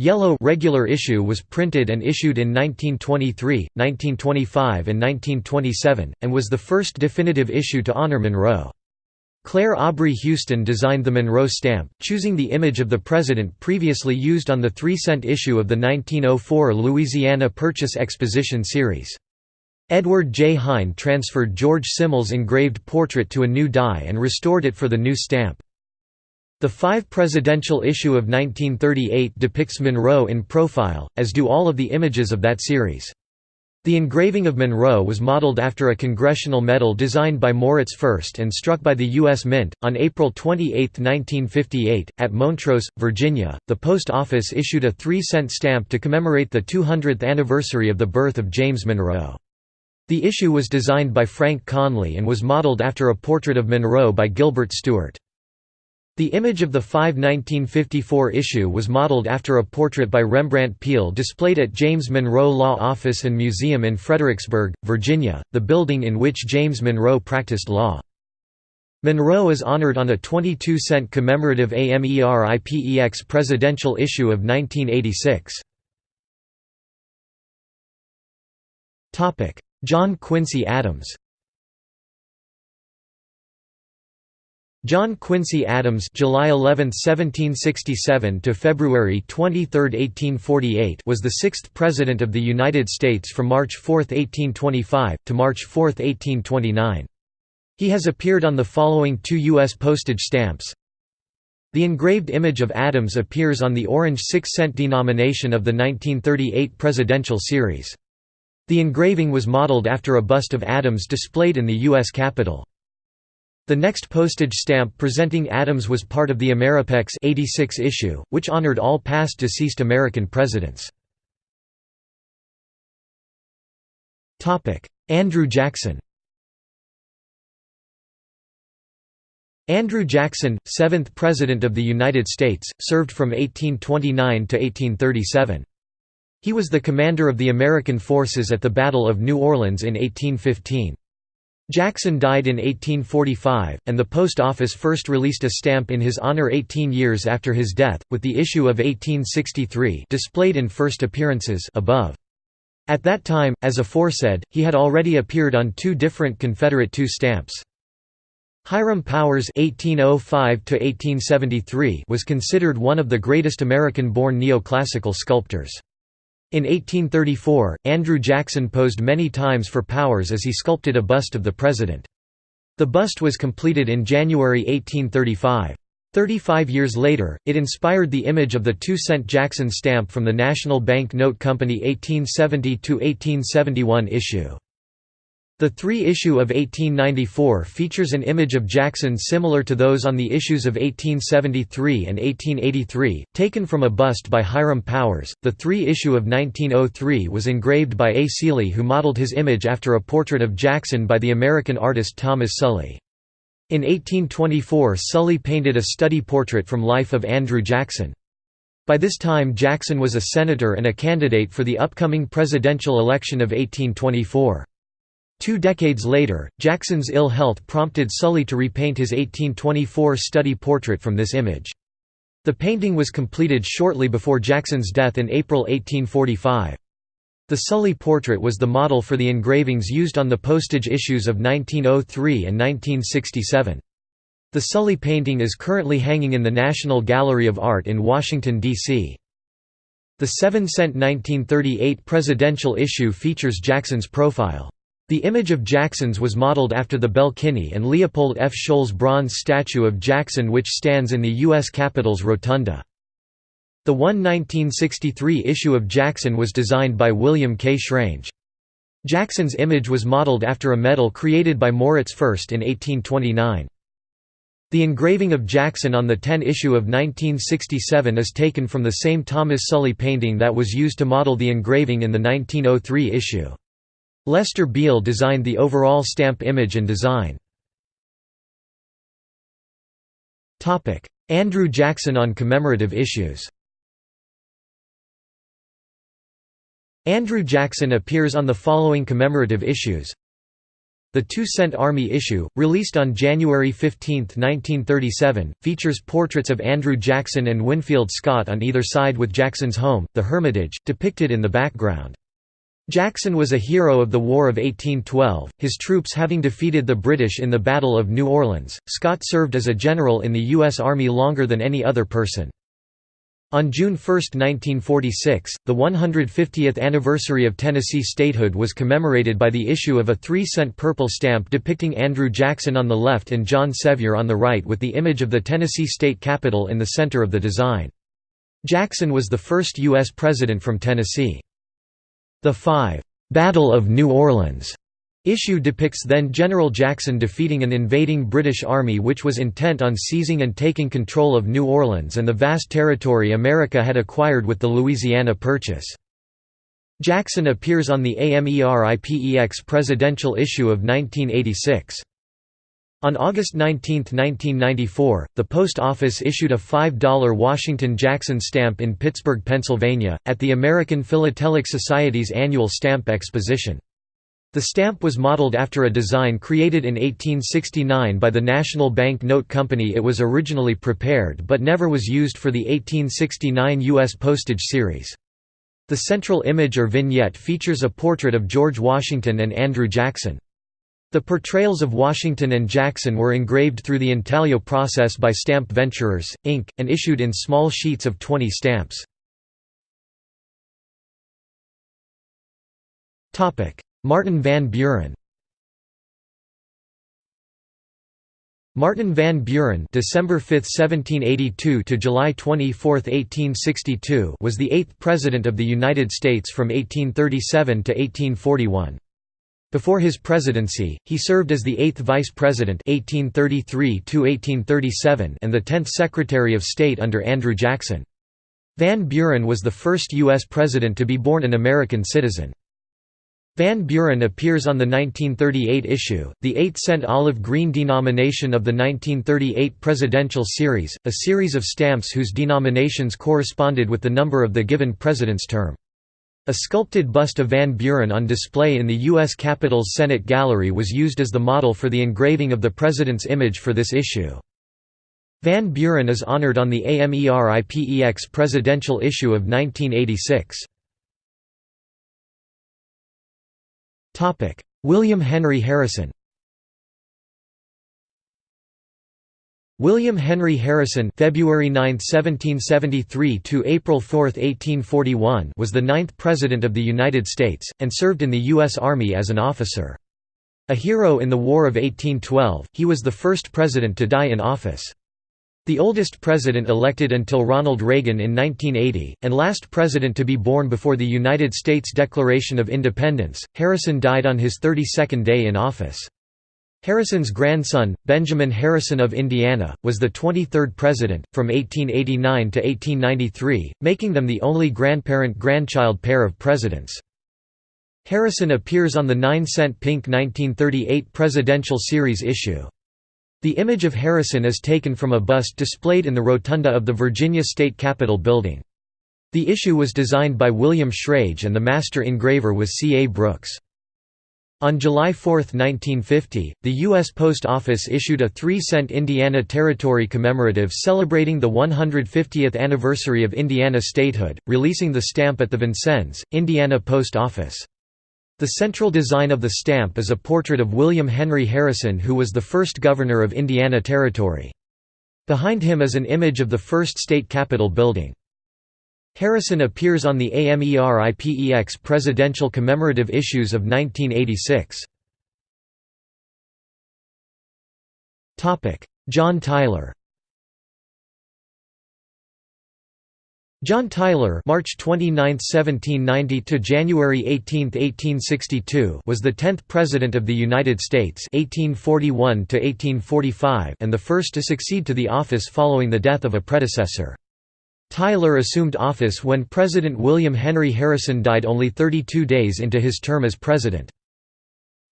A: Yellow regular issue was printed and issued in 1923, 1925 and 1927, and was the first definitive issue to honor Monroe. Clair Aubrey Huston designed the Monroe stamp, choosing the image of the president previously used on the three-cent issue of the 1904 Louisiana Purchase Exposition series. Edward J. Hein transferred George Smillie's engraved portrait to a new die and restored it for the new stamp. The five presidential issue of 1938 depicts Monroe in profile, as do all of the images of that series. The engraving of Monroe was modeled after a congressional medal designed by Moritz Fürst and struck by the U.S. Mint. On April 28, 1958, at Montross, Virginia, the Post Office issued a three cent stamp to commemorate the 200th anniversary of the birth of James Monroe. The issue was designed by Frank Conley and was modeled after a portrait of Monroe by Gilbert Stuart. The image of the 5 1954 issue was modeled after a portrait by Rembrandt Peale displayed at James Monroe Law Office and Museum in Fredericksburg, Virginia, the building in which James Monroe practiced law. Monroe is honored on a 22-cent commemorative AMERIPEX presidential issue of 1986. John Quincy Adams John Quincy Adams July 11, 1767 to February 23, 1848 was the sixth President of the United States from March 4, 1825, to March 4, 1829. He has appeared on the following two U.S. postage stamps. The engraved image of Adams appears on the orange 6-cent denomination of the 1938 presidential series. The engraving was modeled after a bust of Adams displayed in the U.S. Capitol. The next postage stamp presenting Adams was part of the Ameripex 86 issue, which honored all past deceased American presidents. Andrew Jackson Andrew Jackson, 7th President of the United States, served from 1829 to 1837. He was the commander of the American forces at the Battle of New Orleans in 1815. Jackson died in 1845, and the Post Office first released a stamp in his honor 18 years after his death, with the issue of 1863 displayed in first appearances above. At that time, as aforesaid, he had already appeared on two different Confederate two stamps. Hiram Powers (1805–1873) was considered one of the greatest American-born neoclassical sculptors. In 1834, Andrew Jackson posed many times for Powers as he sculpted a bust of the president. The bust was completed in January 1835. Thirty-five years later, it inspired the image of the two-cent Jackson stamp from the National Bank Note Company 1870–1871 issue. The three-issue of 1894 features an image of Jackson similar to those on the issues of 1873 and 1883, taken from a bust by Hiram Powers. The three-issue of 1903 was engraved by A. Seeley who modeled his image after a portrait of Jackson by the American artist Thomas Sully. In 1824 Sully painted a study portrait from life of Andrew Jackson. By this time Jackson was a senator and a candidate for the upcoming presidential election of 1824. Two decades later, Jackson's ill health prompted Sully to repaint his 1824 study portrait from this image. The painting was completed shortly before Jackson's death in April 1845. The Sully portrait was the model for the engravings used on the postage issues of 1903 and 1967. The Sully painting is currently hanging in the National Gallery of Art in Washington, D.C. The 7-cent 1938 presidential issue features Jackson's profile. The image of Jackson's was modeled after the Belle Kinney and Leopold F. Scholz bronze statue of Jackson which stands in the U.S. Capitol's Rotunda. The 1 1963 issue of Jackson was designed by William K. Schrage. Jackson's image was modeled after a medal created by Moritz Fürst in 1829. The engraving of Jackson on the 10 issue of 1967 is taken from the same Thomas Sully painting that was used to model the engraving in the 1903 issue. Lester Beall designed the overall stamp image and design. Andrew Jackson on commemorative issues Andrew Jackson appears on the following commemorative issues the two-cent Army issue, released on January 15, 1937, features portraits of Andrew Jackson and Winfield Scott on either side with Jackson's home, the Hermitage, depicted in the background. Jackson was a hero of the War of 1812, his troops having defeated the British in the Battle of New Orleans. Scott served as a general in the U.S. Army longer than any other person. On June 1, 1946, the 150th anniversary of Tennessee statehood was commemorated by the issue of a 3-cent purple stamp depicting Andrew Jackson on the left and John Sevier on the right with the image of the Tennessee state capitol in the center of the design. Jackson was the first U.S. president from Tennessee. The 5 Battle of New Orleans Issue depicts then General Jackson defeating an invading British army which was intent on seizing and taking control of New Orleans and the vast territory America had acquired with the Louisiana Purchase. Jackson appears on the AMERIPEX presidential issue of 1986. On August 19, 1994, the Post Office issued a $5 Washington Jackson stamp in Pittsburgh, Pennsylvania, at the American Philatelic Society's annual stamp exposition. The stamp was modeled after a design created in 1869 by the National Bank Note Company it was originally prepared but never was used for the 1869 U.S. postage series. The central image or vignette features a portrait of George Washington and Andrew Jackson. The portrayals of Washington and Jackson were engraved through the intaglio process by Stamp Venturers, Inc., and issued in small sheets of 20 stamps. Martin Van Buren Martin Van Buren December 5, 1782 to July 24, 1862 was the eighth President of the United States from 1837 to 1841. Before his presidency, he served as the eighth Vice President 1833 and the tenth Secretary of State under Andrew Jackson. Van Buren was the first U.S. President to be born an American citizen. Van Buren appears on the 1938 issue, the 8-cent olive green denomination of the 1938 presidential series, a series of stamps whose denominations corresponded with the number of the given president's term. A sculpted bust of Van Buren on display in the U.S. Capitol's Senate Gallery was used as the model for the engraving of the president's image for this issue. Van Buren is honored on the AMERIPEX presidential issue of 1986. William Henry Harrison William Henry Harrison February 9, 1773 to April 4, 1841 was the ninth President of the United States, and served in the U.S. Army as an officer. A hero in the War of 1812, he was the first president to die in office. The oldest president elected until Ronald Reagan in 1980, and last president to be born before the United States Declaration of Independence, Harrison died on his 32nd day in office. Harrison's grandson, Benjamin Harrison of Indiana, was the 23rd president, from 1889 to 1893, making them the only grandparent-grandchild pair of presidents. Harrison appears on the 9-cent pink 1938 Presidential Series issue. The image of Harrison is taken from a bust displayed in the rotunda of the Virginia State Capitol building. The issue was designed by William Schrage and the master engraver was C. A. Brooks. On July 4, 1950, the U.S. Post Office issued a 3-cent Indiana Territory commemorative celebrating the 150th anniversary of Indiana statehood, releasing the stamp at the Vincennes, Indiana Post Office. The central design of the stamp is a portrait of William Henry Harrison who was the first governor of Indiana Territory. Behind him is an image of the first state capitol building. Harrison appears on the AMERIPEX presidential commemorative issues of 1986. John Tyler John Tyler (March 29, 1790 to January 18, 1862) was the 10th president of the United States (1841 to 1845) and the first to succeed to the office following the death of a predecessor. Tyler assumed office when President William Henry Harrison died only 32 days into his term as president.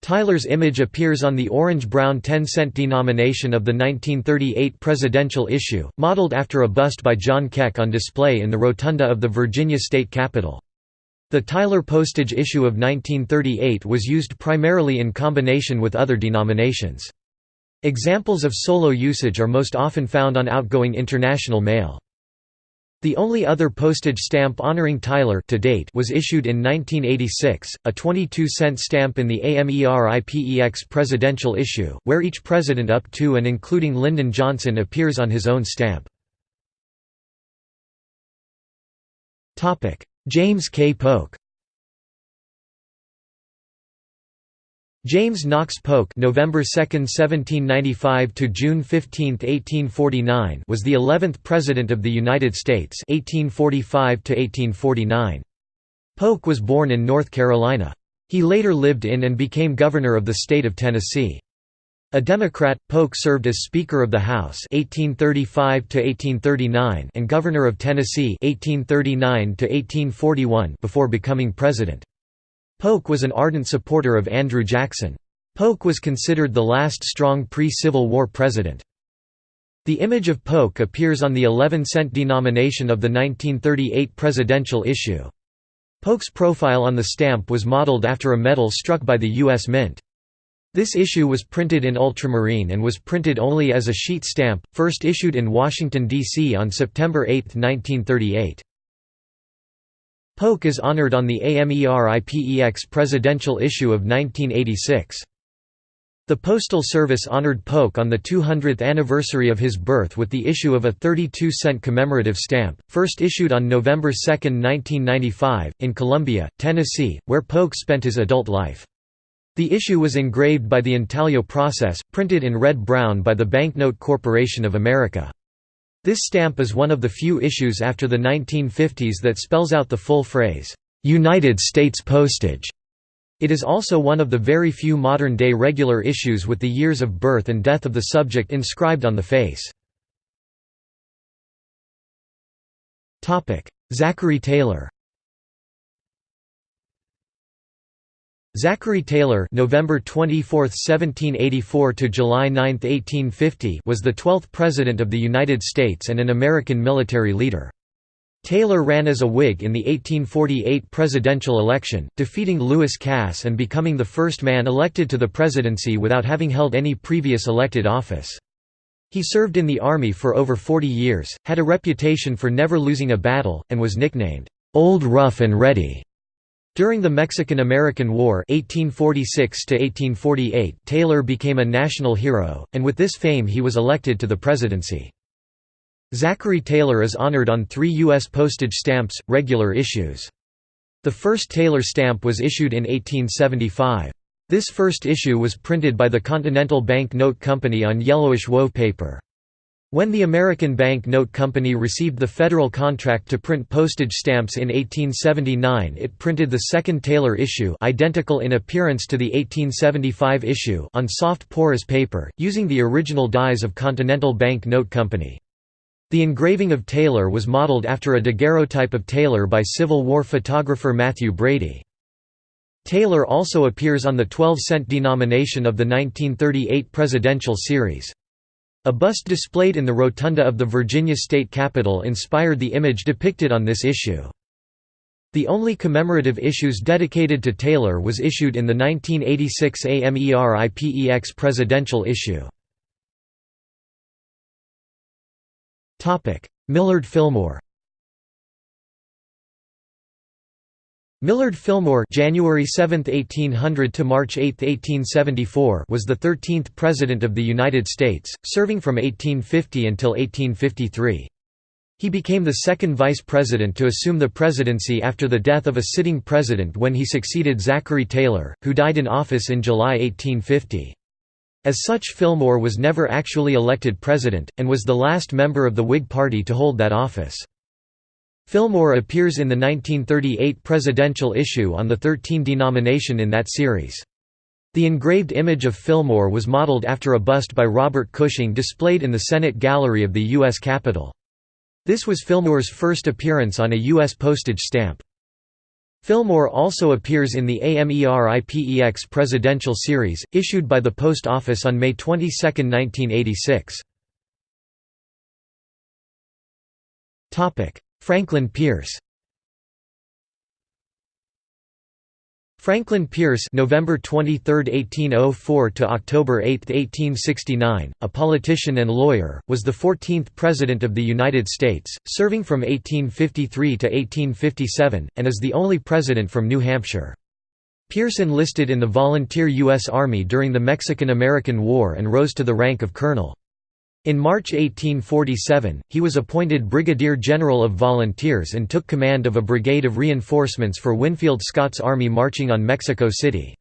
A: Tyler's image appears on the orange-brown 10-cent denomination of the 1938 presidential issue, modeled after a bust by John Keck on display in the rotunda of the Virginia State Capitol. The Tyler postage issue of 1938 was used primarily in combination with other denominations. Examples of solo usage are most often found on outgoing international mail. The only other postage stamp honoring Tyler to date was issued in 1986, a 22-cent stamp in the AMERIPEX presidential issue, where each president up to and including Lyndon Johnson appears on his own stamp. James K. Polk James Knox Polk November 2, 1795 to June 15, 1849 was the 11th President of the United States 1845 to 1849. Polk was born in North Carolina. He later lived in and became governor of the state of Tennessee. A Democrat, Polk served as Speaker of the House 1835 to 1839 and Governor of Tennessee 1839 to 1841 before becoming president. Polk was an ardent supporter of Andrew Jackson. Polk was considered the last strong pre-Civil War president. The image of Polk appears on the 11-cent denomination of the 1938 presidential issue. Polk's profile on the stamp was modeled after a medal struck by the U.S. Mint. This issue was printed in ultramarine and was printed only as a sheet stamp, first issued in Washington, D.C. on September 8, 1938. Polk is honored on the AMERIPEX presidential issue of 1986. The Postal Service honored Polk on the 200th anniversary of his birth with the issue of a 32-cent commemorative stamp, first issued on November 2, 1995, in Columbia, Tennessee, where Polk spent his adult life. The issue was engraved by the intaglio process, printed in red-brown by the Banknote Corporation of America. This stamp is one of the few issues after the 1950s that spells out the full phrase, "'United States Postage'". It is also one of the very few modern-day regular issues with the years of birth and death of the subject inscribed on the face. Zachary Taylor Zachary Taylor November 24, 1784 to July 9, 1850 was the 12th President of the United States and an American military leader. Taylor ran as a Whig in the 1848 presidential election, defeating Lewis Cass and becoming the first man elected to the presidency without having held any previous elected office. He served in the Army for over 40 years, had a reputation for never losing a battle, and was nicknamed, "'Old Rough and Ready' During the Mexican–American War 1846 Taylor became a national hero, and with this fame he was elected to the presidency. Zachary Taylor is honored on three U.S. postage stamps, regular issues. The first Taylor stamp was issued in 1875. This first issue was printed by the Continental Bank Note Company on yellowish wove paper. When the American Bank Note Company received the federal contract to print postage stamps in 1879 it printed the second Taylor issue identical in appearance to the 1875 issue on soft porous paper, using the original dies of Continental Bank Note Company. The engraving of Taylor was modeled after a daguerreotype of Taylor by Civil War photographer Mathew Brady. Taylor also appears on the 12-cent denomination of the 1938 presidential series. A bust displayed in the rotunda of the Virginia State Capitol inspired the image depicted on this issue. The only commemorative issues dedicated to Taylor was issued in the 1986 AMERIPEX presidential issue. Millard Fillmore Millard Fillmore January 7, 1800 to March 8, 1874 was the 13th President of the United States, serving from 1850 until 1853. He became the second Vice President to assume the presidency after the death of a sitting president when he succeeded Zachary Taylor, who died in office in July 1850. As such Fillmore was never actually elected president, and was the last member of the Whig Party to hold that office. Fillmore appears in the 1938 presidential issue on the 13 denomination in that series. The engraved image of Fillmore was modeled after a bust by Robert Cushing displayed in the Senate Gallery of the U.S. Capitol. This was Fillmore's first appearance on a U.S. postage stamp. Fillmore also appears in the AMERIPEX presidential series, issued by the Post Office on May 22, 1986. Franklin Pierce Franklin Pierce November 23, 1804 to October 8, 1869, a politician and lawyer, was the 14th President of the United States, serving from 1853 to 1857, and is the only president from New Hampshire. Pierce enlisted in the volunteer U.S. Army during the Mexican–American War and rose to the rank of colonel. In March 1847, he was appointed Brigadier General of Volunteers and took command of a brigade of reinforcements for Winfield Scott's army marching on Mexico City.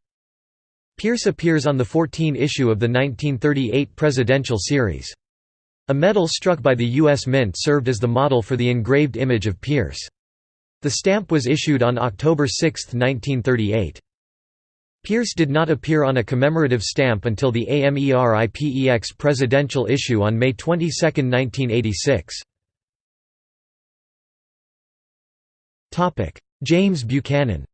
A: Pierce appears on the 14 issue of the 1938 presidential series. A medal struck by the U.S. Mint served as the model for the engraved image of Pierce. The stamp was issued on October 6, 1938. Pierce did not appear on a commemorative stamp until the AMERIPEX presidential issue on May 22, 1986. James Buchanan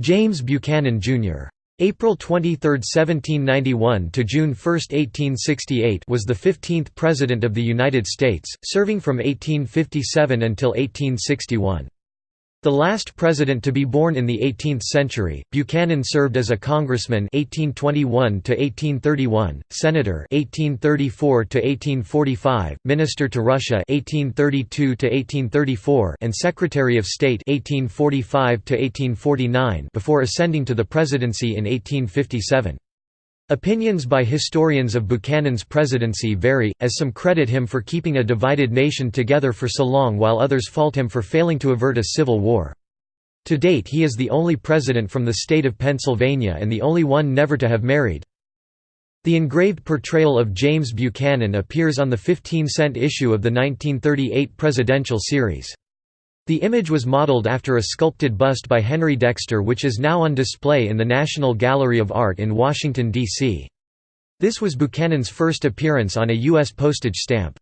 A: James Buchanan, Jr. April 23, 1791 to June 1, 1868 was the 15th President of the United States, serving from 1857 until 1861. The last president to be born in the 18th century, Buchanan served as a congressman 1821 to 1831, senator 1834 to 1845, minister to Russia 1832 to 1834, and secretary of state 1845 to 1849 before ascending to the presidency in 1857. Opinions by historians of Buchanan's presidency vary, as some credit him for keeping a divided nation together for so long while others fault him for failing to avert a civil war. To date he is the only president from the state of Pennsylvania and the only one never to have married. The engraved portrayal of James Buchanan appears on the 15-cent issue of the 1938 presidential series. The image was modeled after a sculpted bust by Henry Dexter which is now on display in the National Gallery of Art in Washington, D.C. This was Buchanan's first appearance on a U.S. postage stamp.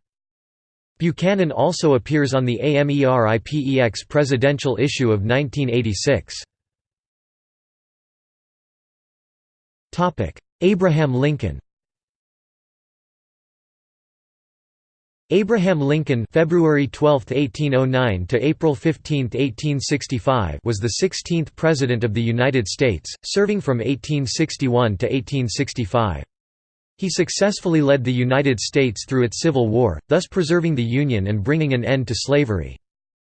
A: Buchanan also appears on the AMERIPEX presidential issue of 1986. Abraham Lincoln Abraham Lincoln February 12, 1809 to April 15, 1865 was the 16th President of the United States, serving from 1861 to 1865. He successfully led the United States through its Civil War, thus preserving the Union and bringing an end to slavery.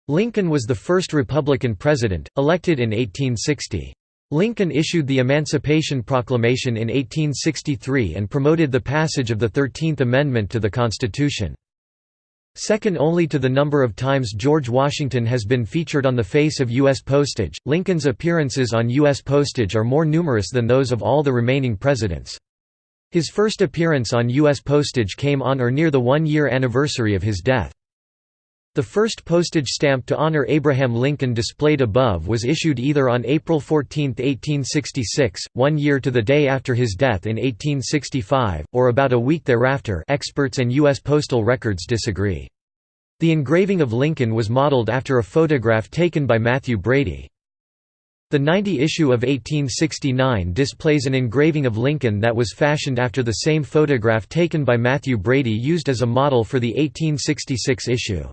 A: Lincoln was the first Republican president, elected in 1860. Lincoln issued the Emancipation Proclamation in 1863 and promoted the passage of the Thirteenth Amendment to the Constitution. Second only to the number of times George Washington has been featured on the face of U.S. postage, Lincoln's appearances on U.S. postage are more numerous than those of all the remaining presidents. His first appearance on U.S. postage came on or near the one-year anniversary of his death. The first postage stamp to honor Abraham Lincoln displayed above was issued either on April 14, 1866, one year to the day after his death in 1865, or about a week thereafter experts and U.S. postal records disagree. The engraving of Lincoln was modeled after a photograph taken by Mathew Brady. The 90 issue of 1869 displays an engraving of Lincoln that was fashioned after the same photograph taken by Mathew Brady used as a model for the 1866 issue.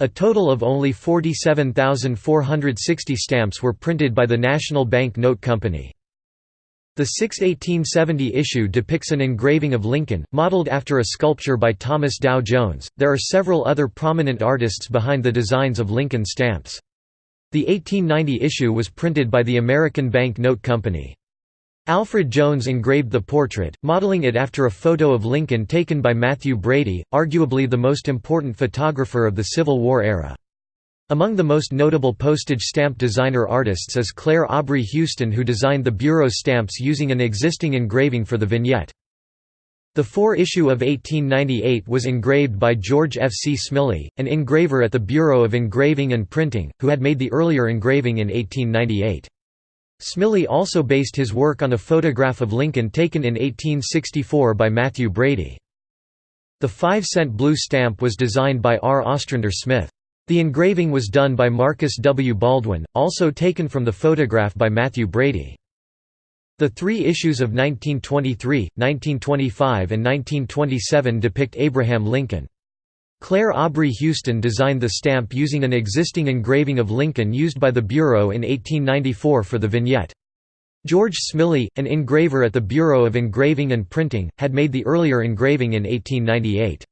A: A total of only 47,460 stamps were printed by the National Bank Note Company. The 6 1870 issue depicts an engraving of Lincoln, modeled after a sculpture by Thomas Dow Jones. There are several other prominent artists behind the designs of Lincoln stamps. The 1890 issue was printed by the American Bank Note Company. Alfred Jones engraved the portrait, modeling it after a photo of Lincoln taken by Mathew Brady, arguably the most important photographer of the Civil War era. Among the most notable postage stamp designer artists is Clair Aubrey Huston who designed the Bureau stamps using an existing engraving for the vignette. The 4 issue of 1898 was engraved by George F. C. Smillie, an engraver at the Bureau of Engraving and Printing, who had made the earlier engraving in 1898. Smillie also based his work on a photograph of Lincoln taken in 1864 by Mathew Brady. The 5-cent blue stamp was designed by R. Ostrander Smith. The engraving was done by Marcus W. Baldwin, also taken from the photograph by Mathew Brady. The three issues of 1923, 1925 and 1927 depict Abraham Lincoln. Clair Aubrey Huston designed the stamp using an existing engraving of Lincoln used by the Bureau in 1894 for the vignette. George Smillie, an engraver at the Bureau of Engraving and Printing, had made the earlier engraving in 1898.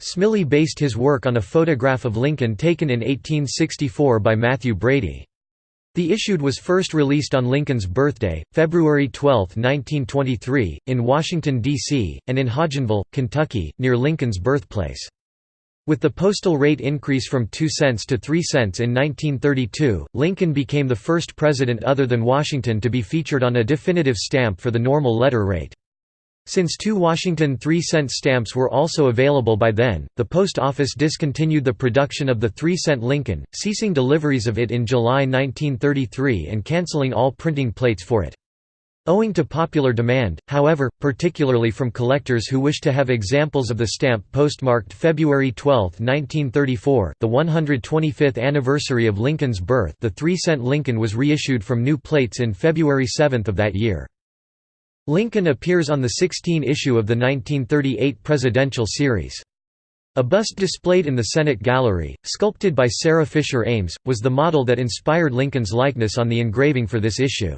A: Smillie based his work on a photograph of Lincoln taken in 1864 by Mathew Brady. The issued was first released on Lincoln's birthday, February 12, 1923, in Washington, D.C., and in Hodgenville, Kentucky, near Lincoln's birthplace. With the postal rate increase from 2 cents to 3 cents in 1932, Lincoln became the first president other than Washington to be featured on a definitive stamp for the normal letter rate. Since two Washington 3-cent stamps were also available by then, the post office discontinued the production of the 3-cent Lincoln, ceasing deliveries of it in July 1933 and canceling all printing plates for it. Owing to popular demand, however, particularly from collectors who wish to have examples of the stamp postmarked February 12, 1934 the 125th anniversary of Lincoln's birth the 3-cent Lincoln was reissued from new plates in February 7 of that year. Lincoln appears on the 16 issue of the 1938 presidential series. A bust displayed in the Senate Gallery, sculpted by Sarah Fisher Ames, was the model that inspired Lincoln's likeness on the engraving for this issue.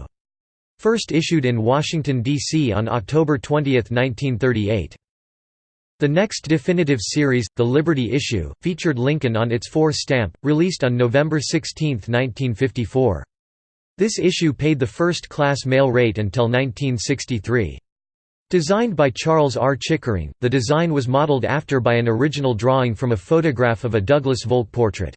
A: First issued in Washington, D.C. on October 20, 1938. The next definitive series, the Liberty issue, featured Lincoln on its 4 stamp, released on November 16, 1954. This issue paid the first-class mail rate until 1963. Designed by Charles R. Chickering, the design was modeled after by an original drawing from a photograph of a Douglas Volk portrait.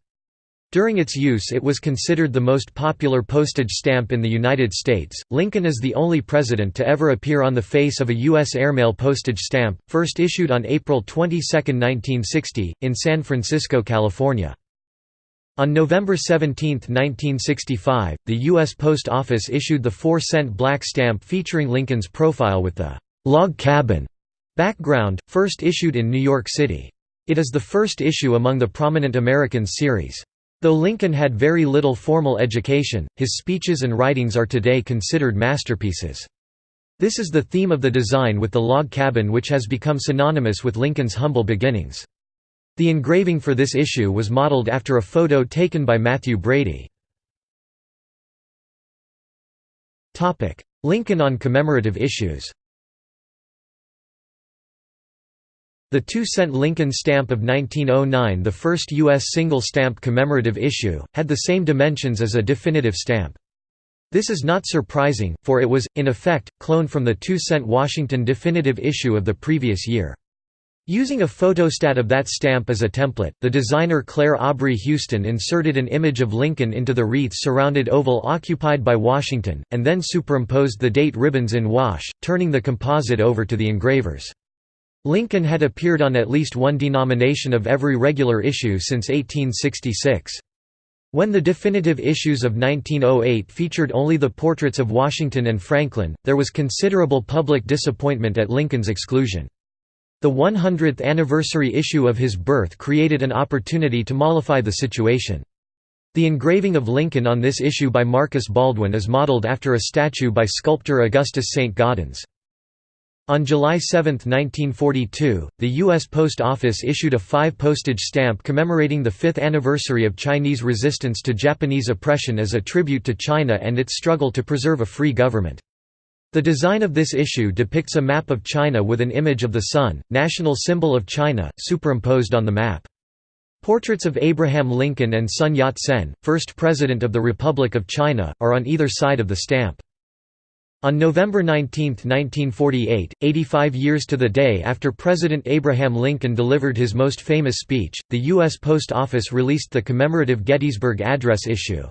A: During its use it was considered the most popular postage stamp in the United States. Lincoln is the only president to ever appear on the face of a U.S. airmail postage stamp, first issued on April 22, 1960, in San Francisco, California. On November 17, 1965, the U.S. Post Office issued the 4-cent black stamp featuring Lincoln's profile with the «log cabin» background, first issued in New York City. It is the first issue among the Prominent Americans series. Though Lincoln had very little formal education, his speeches and writings are today considered masterpieces. This is the theme of the design with the log cabin which has become synonymous with Lincoln's humble beginnings. The engraving for this issue was modeled after a photo taken by Mathew Brady. Lincoln on commemorative issues The two-cent Lincoln stamp of 1909 the first U.S. single-stamp commemorative issue, had the same dimensions as a definitive stamp. This is not surprising, for it was, in effect, cloned from the two-cent Washington definitive issue of the previous year. Using a photostat of that stamp as a template, the designer Clair Aubrey Huston inserted an image of Lincoln into the wreath-surrounded oval occupied by Washington, and then superimposed the date ribbons in wash, turning the composite over to the engravers. Lincoln had appeared on at least one denomination of every regular issue since 1866. When the definitive issues of 1908 featured only the portraits of Washington and Franklin, there was considerable public disappointment at Lincoln's exclusion. The 100th anniversary issue of his birth created an opportunity to mollify the situation. The engraving of Lincoln on this issue by Marcus Baldwin is modeled after a statue by sculptor Augustus St. Gaudens. On July 7, 1942, the U.S. Post Office issued a five-postage stamp commemorating the fifth anniversary of Chinese resistance to Japanese oppression as a tribute to China and its struggle to preserve a free government. The design of this issue depicts a map of China with an image of the sun, national symbol of China, superimposed on the map. Portraits of Abraham Lincoln and Sun Yat-sen, first President of the Republic of China, are on either side of the stamp. On November 19, 1948, 85 years to the day after President Abraham Lincoln delivered his most famous speech, the U.S. Post Office released the commemorative Gettysburg Address issue.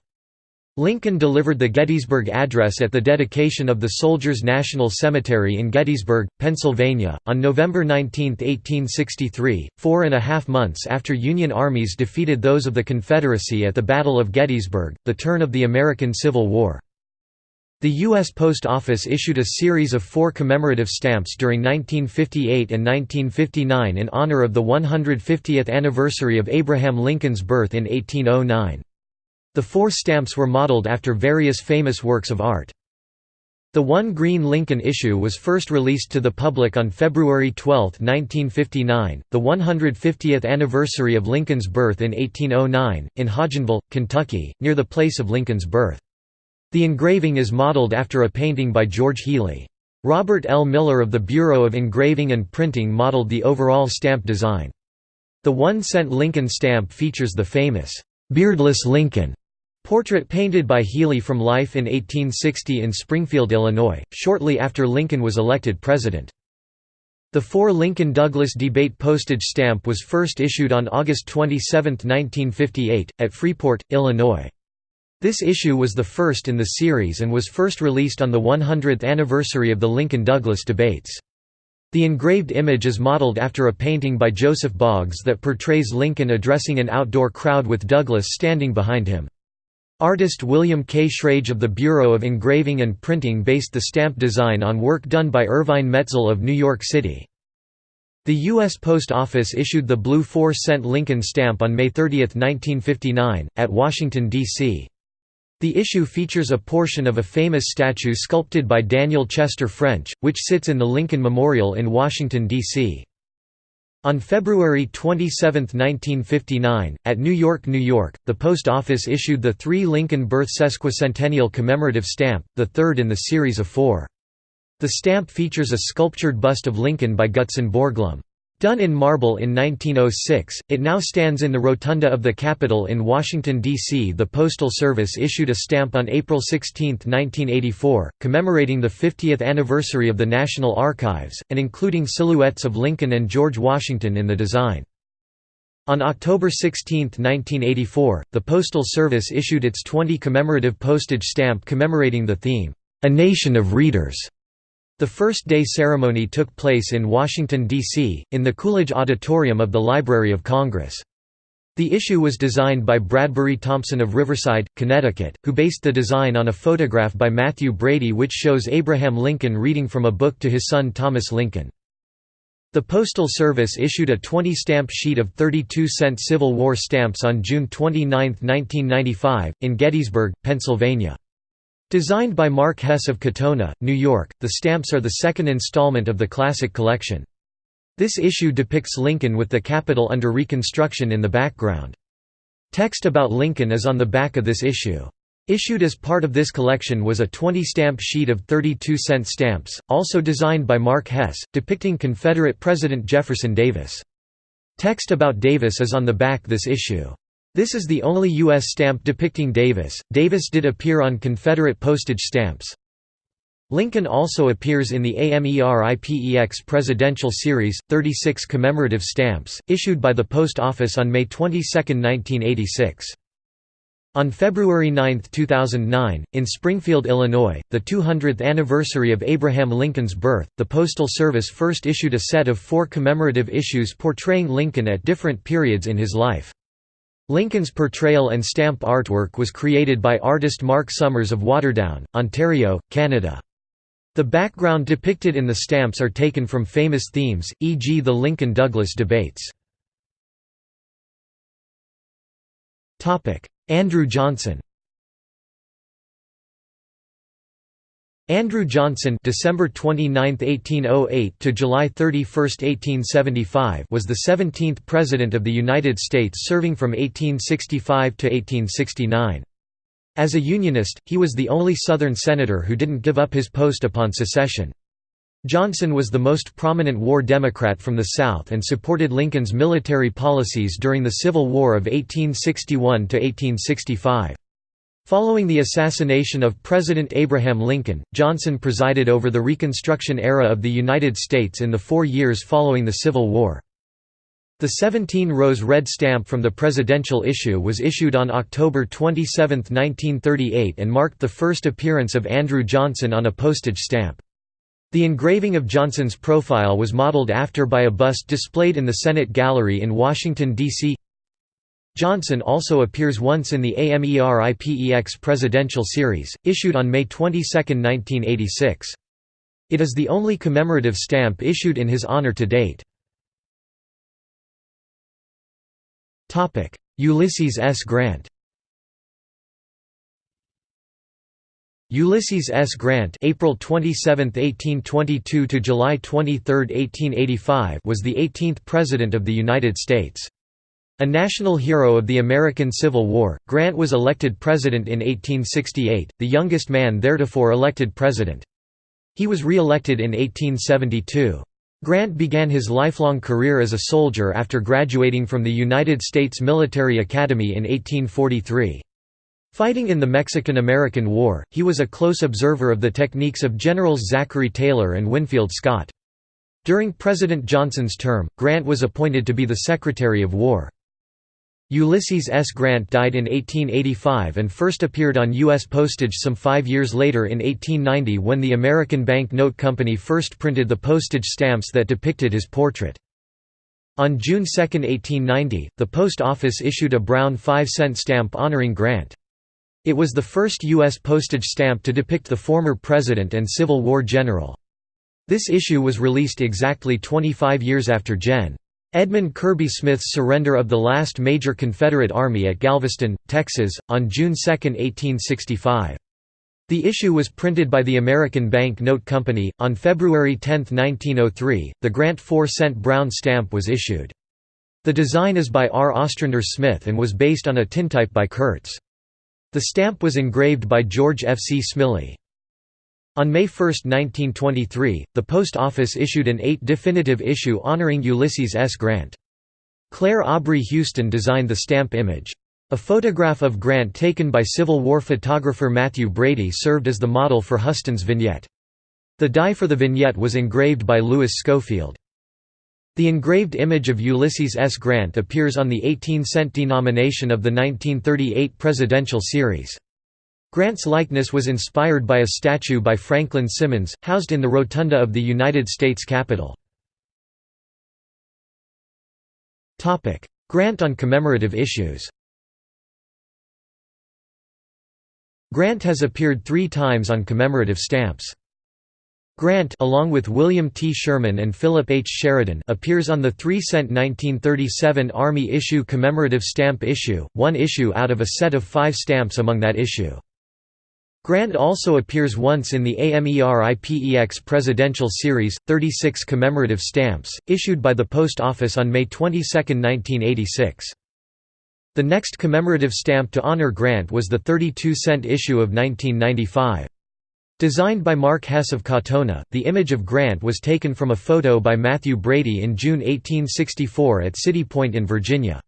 A: Lincoln delivered the Gettysburg Address at the dedication of the Soldiers' National Cemetery in Gettysburg, Pennsylvania, on November 19, 1863, four and a half months after Union armies defeated those of the Confederacy at the Battle of Gettysburg, the turn of the American Civil War. The U.S. Post Office issued a series of four commemorative stamps during 1958 and 1959 in honor of the 150th anniversary of Abraham Lincoln's birth in 1809. The four stamps were modeled after various famous works of art. The One Green Lincoln issue was first released to the public on February 12, 1959, the 150th anniversary of Lincoln's birth in 1809, in Hodgenville, Kentucky, near the place of Lincoln's birth. The engraving is modeled after a painting by George Healy. Robert L. Miller of the Bureau of Engraving and Printing modeled the overall stamp design. The one-cent Lincoln stamp features the famous, "'Beardless Lincoln' portrait painted by Healy from life in 1860 in Springfield, Illinois, shortly after Lincoln was elected president. The four Lincoln-Douglas debate postage stamp was first issued on August 27, 1958, at Freeport, Illinois. This issue was the first in the series and was first released on the 100th anniversary of the Lincoln-Douglas debates. The engraved image is modeled after a painting by Joseph Boggs that portrays Lincoln addressing an outdoor crowd with Douglas standing behind him. Artist William K. Schrage of the Bureau of Engraving and Printing based the stamp design on work done by Ervine Metzl of New York City. The U.S. Post Office issued the blue 4-cent Lincoln stamp on May 30, 1959, at Washington, D.C. The issue features a portion of a famous statue sculpted by Daniel Chester French, which sits in the Lincoln Memorial in Washington, D.C. On February 27, 1959, at New York, New York, the Post Office issued the three Lincoln birth sesquicentennial commemorative stamp, the third in the series of four. The stamp features a sculptured bust of Lincoln by Gutzon Borglum. Done in marble in 1906, it now stands in the rotunda of the Capitol in Washington, D.C. The Postal Service issued a stamp on April 16, 1984, commemorating the 50th anniversary of the National Archives, and including silhouettes of Lincoln and George Washington in the design. On October 16, 1984, the Postal Service issued its 20 commemorative postage stamp commemorating the theme, "'A Nation of Readers' The first day ceremony took place in Washington, D.C., in the Coolidge Auditorium of the Library of Congress. The issue was designed by Bradbury Thompson of Riverside, Connecticut, who based the design on a photograph by Mathew Brady which shows Abraham Lincoln reading from a book to his son Thomas Lincoln. The Postal Service issued a 20-stamp sheet of 32-cent Civil War stamps on June 29, 1995, in Gettysburg, Pennsylvania. Designed by Mark Hess of Katonah, New York, the stamps are the second installment of the Classic Collection. This issue depicts Lincoln with the Capitol under reconstruction in the background. Text about Lincoln is on the back of this issue. Issued as part of this collection was a 20-stamp sheet of 32-cent stamps, also designed by Mark Hess, depicting Confederate President Jefferson Davis. Text about Davis is on the back this issue. This is the only U.S. stamp depicting Davis. Davis did appear on Confederate postage stamps. Lincoln also appears in the AMERIPEX Presidential Series, 36 commemorative stamps, issued by the Post Office on May 22, 1986. On February 9, 2009, in Springfield, Illinois, the 200th anniversary of Abraham Lincoln's birth, the Postal Service first issued a set of four commemorative issues portraying Lincoln at different periods in his life. Lincoln's portrayal and stamp artwork was created by artist Mark Summers of Waterdown, Ontario, Canada. The background depicted in the stamps are taken from famous themes, e.g. the Lincoln-Douglas debates. Andrew Johnson Andrew Johnson December 29, 1808 to July 31, 1875 was the 17th President of the United States serving from 1865 to 1869. As a Unionist, he was the only Southern senator who didn't give up his post upon secession. Johnson was the most prominent war Democrat from the South and supported Lincoln's military policies during the Civil War of 1861–1865. Following the assassination of President Abraham Lincoln, Johnson presided over the Reconstruction era of the United States in the four years following the Civil War. The 17-rose red stamp from the presidential issue was issued on October 27, 1938 and marked the first appearance of Andrew Johnson on a postage stamp. The engraving of Johnson's profile was modeled after by a bust displayed in the Senate Gallery in Washington, D.C. Johnson also appears once in the AMERIPEX presidential series, issued on May 22, 1986. It is the only commemorative stamp issued in his honor to date. Ulysses S. Grant Ulysses S. Grant April 27, 1822 to July 23, 1885 was the 18th President of the United States. A national hero of the American Civil War, Grant was elected president in 1868, the youngest man theretofore elected president. He was re-elected in 1872. Grant began his lifelong career as a soldier after graduating from the United States Military Academy in 1843. Fighting in the Mexican–American War, he was a close observer of the techniques of Generals Zachary Taylor and Winfield Scott. During President Johnson's term, Grant was appointed to be the Secretary of War. Ulysses S. Grant died in 1885 and first appeared on U.S. postage some five years later in 1890 when the American Bank Note Company first printed the postage stamps that depicted his portrait. On June 2, 1890, the Post Office issued a brown 5-cent stamp honoring Grant. It was the first U.S. postage stamp to depict the former president and Civil War general. This issue was released exactly 25 years after Gen. Edmund Kirby Smith's surrender of the last major Confederate army at Galveston, Texas, on June 2, 1865. The issue was printed by the American Bank Note Company. On February 10, 1903, the Grant 4 cent brown stamp was issued. The design is by R. Ostrander Smith and was based on a tintype by Kurtz. The stamp was engraved by George F. C. Smillie. On May 1, 1923, the Post Office issued an eight definitive issue honoring Ulysses S. Grant. Clair Aubrey Huston designed the stamp image. A photograph of Grant taken by Civil War photographer Mathew Brady served as the model for Huston's vignette. The die for the vignette was engraved by Louis Schofield. The engraved image of Ulysses S. Grant appears on the 18-cent denomination of the 1938 presidential series. Grant's likeness was inspired by a statue by Franklin Simmons, housed in the rotunda of the United States Capitol. Grant on commemorative issues Grant has appeared three times on commemorative stamps. Grant along with William T. Sherman and Philip H. Sheridan appears on the 3-cent 1937 Army issue commemorative stamp issue, one issue out of a set of five stamps among that issue. Grant also appears once in the AMERIPEX Presidential Series, 36 commemorative stamps, issued by the Post Office on May 22, 1986. The next commemorative stamp to honor Grant was the 32-cent issue of 1995. Designed by Mark Hess of Katonah, the image of Grant was taken from a photo by Mathew Brady in June 1864 at City Point in Virginia.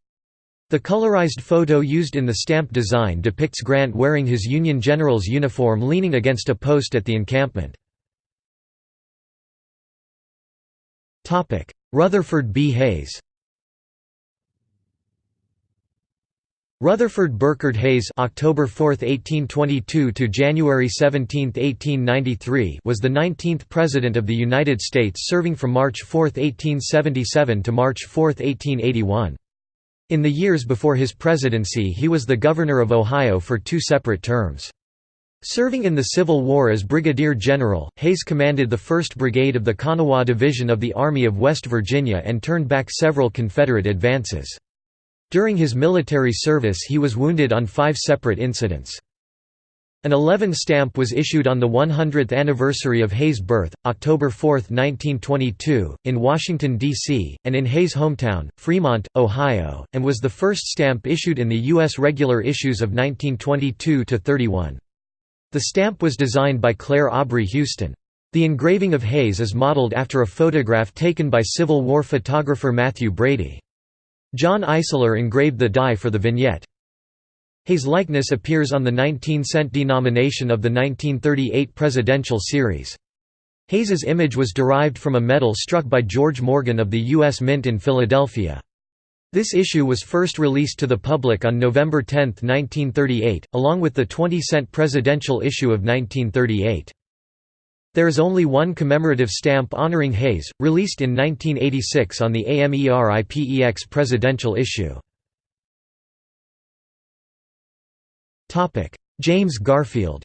A: The colorized photo used in the stamp design depicts Grant wearing his Union general's uniform leaning against a post at the encampment. Rutherford B. Hayes Rutherford Burkard Hayes October 4, 1822 to January 17, 1893 was the 19th President of the United States serving from March 4, 1877 to March 4, 1881. In the years before his presidency he was the Governor of Ohio for two separate terms. Serving in the Civil War as Brigadier General, Hayes commanded the 1st Brigade of the Kanawha Division of the Army of West Virginia and turned back several Confederate advances. During his military service he was wounded on five separate incidents. An 11 stamp was issued on the 100th anniversary of Hayes' birth, October 4, 1922, in Washington, D.C., and in Hayes' hometown, Fremont, Ohio, and was the first stamp issued in the U.S. regular issues of 1922–31. The stamp was designed by Clair Aubrey Huston. The engraving of Hayes is modeled after a photograph taken by Civil War photographer Mathew Brady. John Eisler engraved the die for the vignette. Hayes' likeness appears on the 19-cent denomination of the 1938 presidential series. Hayes's image was derived from a medal struck by George Morgan of the U.S. Mint in Philadelphia. This issue was first released to the public on November 10, 1938, along with the 20-cent presidential issue of 1938. There is only one commemorative stamp honoring Hayes, released in 1986 on the AMERIPEX presidential issue. James Garfield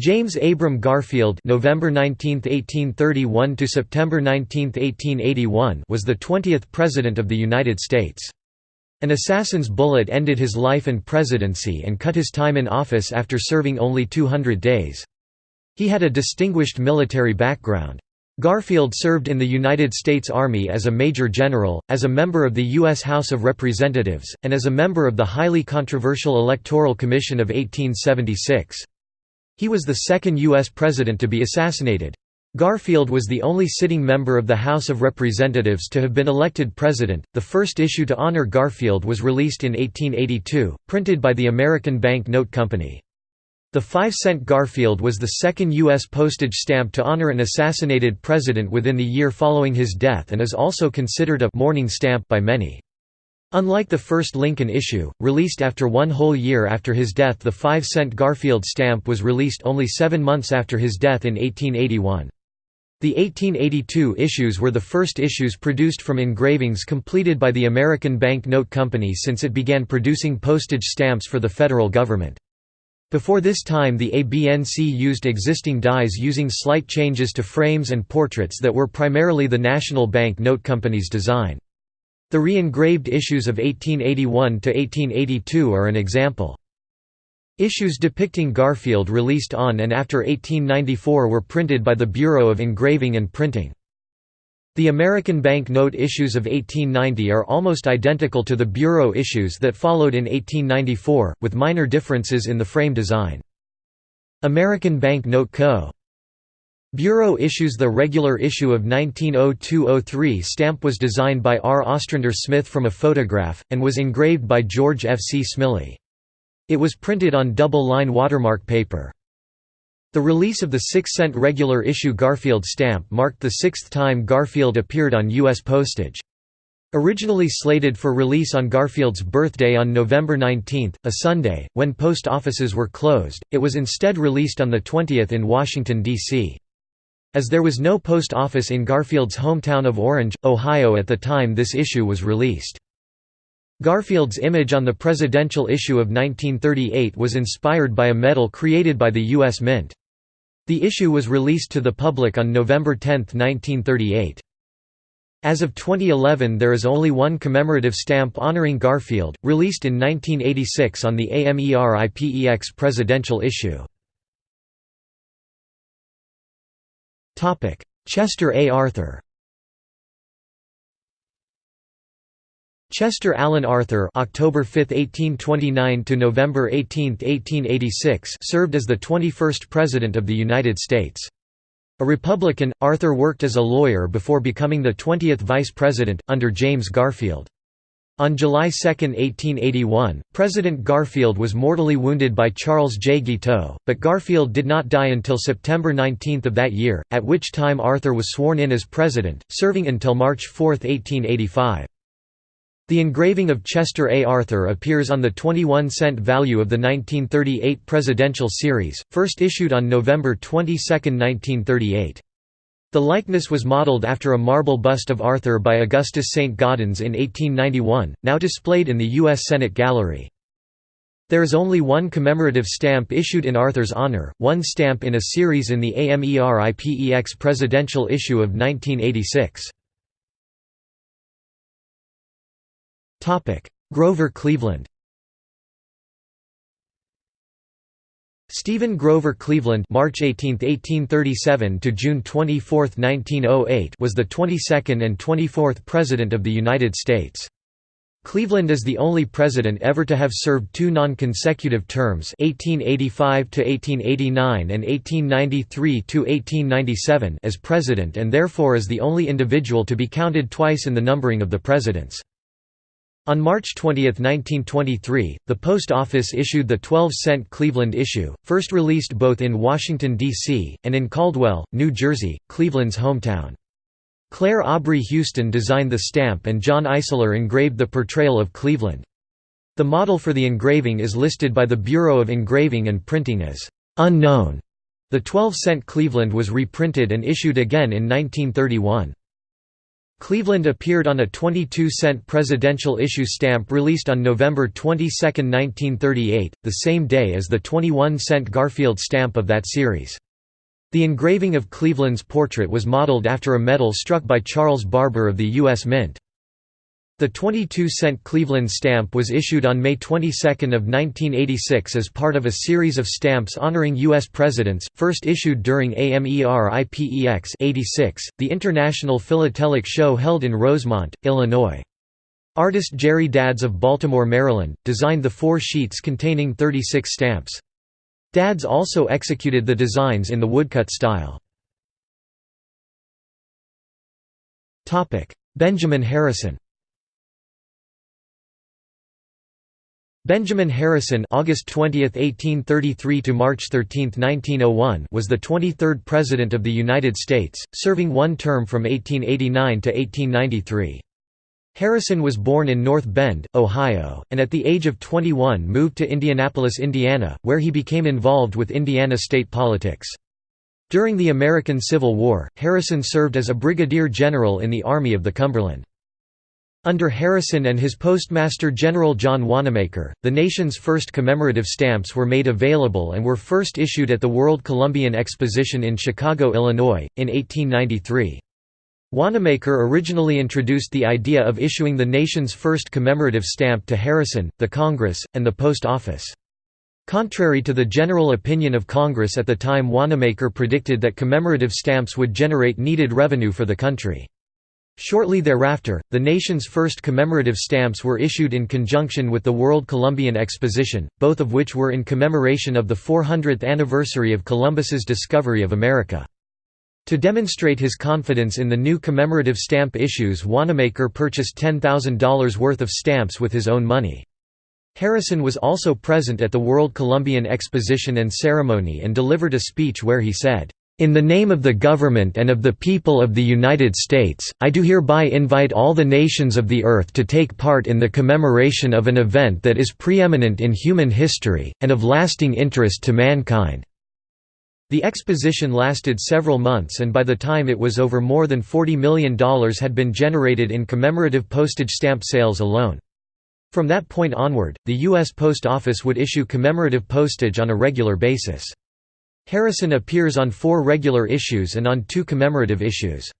A: James Abram Garfield November 19, 1831 to September 19, 1881 was the 20th President of the United States. An assassin's bullet ended his life and presidency and cut his time in office after serving only 200 days. He had a distinguished military background. Garfield served in the United States Army as a Major General, as a member of the U.S. House of Representatives, and as a member of the highly controversial Electoral Commission of 1876. He was the second U.S. President to be assassinated. Garfield was the only sitting member of the House of Representatives to have been elected president. The first issue to honor Garfield was released in 1882, printed by the American Bank Note Company. The 5-cent Garfield was the second U.S. postage stamp to honor an assassinated president within the year following his death and is also considered a «mourning stamp» by many. Unlike the first Lincoln issue, released after one whole year after his death the 5-cent Garfield stamp was released only seven months after his death in 1881. The 1882 issues were the first issues produced from engravings completed by the American Bank Note Company since it began producing postage stamps for the federal government. Before this time the ABNC used existing dies using slight changes to frames and portraits that were primarily the National Bank Note Company's design. The re-engraved issues of 1881–1882 are an example. Issues depicting Garfield released on and after 1894 were printed by the Bureau of Engraving and Printing. The American Bank Note issues of 1890 are almost identical to the Bureau issues that followed in 1894, with minor differences in the frame design. American Bank Note Co. Bureau issues The regular issue of 1902–03 stamp was designed by R. Ostrander Smith from a photograph, and was engraved by George F. C. Smillie. It was printed on double-line watermark paper. The release of the 6-cent regular issue Garfield stamp marked the sixth time Garfield appeared on U.S. postage. Originally slated for release on Garfield's birthday on November 19, a Sunday, when post offices were closed, it was instead released on the 20th in Washington, D.C. As there was no post office in Garfield's hometown of Orange, Ohio at the time this issue was released. Garfield's image on the presidential issue of 1938 was inspired by a medal created by the U.S. Mint. The issue was released to the public on November 10, 1938. As of 2011 there is only one commemorative stamp honoring Garfield, released in 1986 on the AMERIPEX presidential issue. Chester A. Arthur Chester Alan Arthur October 5, 1829 to November 18, 1886 served as the 21st President of the United States. A Republican, Arthur worked as a lawyer before becoming the 20th Vice President, under James Garfield. On July 2, 1881, President Garfield was mortally wounded by Charles J. Guiteau, but Garfield did not die until September 19 of that year, at which time Arthur was sworn in as president, serving until March 4, 1885. The engraving of Chester A. Arthur appears on the 21-cent value of the 1938 presidential series, first issued on November 22, 1938. The likeness was modeled after a marble bust of Arthur by Augustus St. Gaudens in 1891, now displayed in the U.S. Senate Gallery. There is only one commemorative stamp issued in Arthur's honor, one stamp in a series in the AMERIPEX presidential issue of 1986. Grover Cleveland Stephen Grover Cleveland March 18, 1837 to June 24, 1908 was the 22nd and 24th President of the United States. Cleveland is the only president ever to have served two non-consecutive terms 1885 to 1889 and 1893 to 1897 as president and therefore is the only individual to be counted twice in the numbering of the presidents. On March 20, 1923, the Post Office issued the 12-cent Cleveland issue, first released both in Washington, D.C., and in Caldwell, New Jersey, Cleveland's hometown. Clair Aubrey Huston designed the stamp and John Eisler engraved the portrayal of Cleveland. The model for the engraving is listed by the Bureau of Engraving and Printing as unknown. The 12-cent Cleveland was reprinted and issued again in 1931. Cleveland appeared on a 22-cent presidential issue stamp released on November 22, 1938, the same day as the 21-cent Garfield stamp of that series. The engraving of Cleveland's portrait was modeled after a medal struck by Charles Barber of the U.S. Mint. The 22-cent Cleveland stamp was issued on May 22 of 1986 as part of a series of stamps honoring U.S. presidents, first issued during AMERIPEX 86, the International Philatelic Show held in Rosemont, Illinois. Artist Jerry Dadds of Baltimore, Maryland, designed the four sheets containing 36 stamps. Dadds also executed the designs in the woodcut style. Benjamin Harrison Benjamin Harrison August 20, 1833 to March 13, 1901 was the 23rd President of the United States, serving one term from 1889 to 1893. Harrison was born in North Bend, Ohio, and at the age of 21 moved to Indianapolis, Indiana, where he became involved with Indiana state politics. During the American Civil War, Harrison served as a brigadier general in the Army of the Cumberland. Under Harrison and his Postmaster General John Wanamaker, the nation's first commemorative stamps were made available and were first issued at the World Columbian Exposition in Chicago, Illinois, in 1893. Wanamaker originally introduced the idea of issuing the nation's first commemorative stamp to Harrison, the Congress, and the Post Office. Contrary to the general opinion of Congress at the time Wanamaker predicted that commemorative stamps would generate needed revenue for the country. Shortly thereafter, the nation's first commemorative stamps were issued in conjunction with the World Columbian Exposition, both of which were in commemoration of the 400th anniversary of Columbus's discovery of America. To demonstrate his confidence in the new commemorative stamp issues Wanamaker purchased $10,000 worth of stamps with his own money. Harrison was also present at the World Columbian Exposition and ceremony and delivered a speech where he said, in the name of the government and of the people of the United States, I do hereby invite all the nations of the earth to take part in the commemoration of an event that is preeminent in human history, and of lasting interest to mankind." The exposition lasted several months and by the time it was over more than $40 million had been generated in commemorative postage stamp sales alone. From that point onward, the U.S. Post Office would issue commemorative postage on a regular basis. Harrison appears on four regular issues and on two commemorative issues.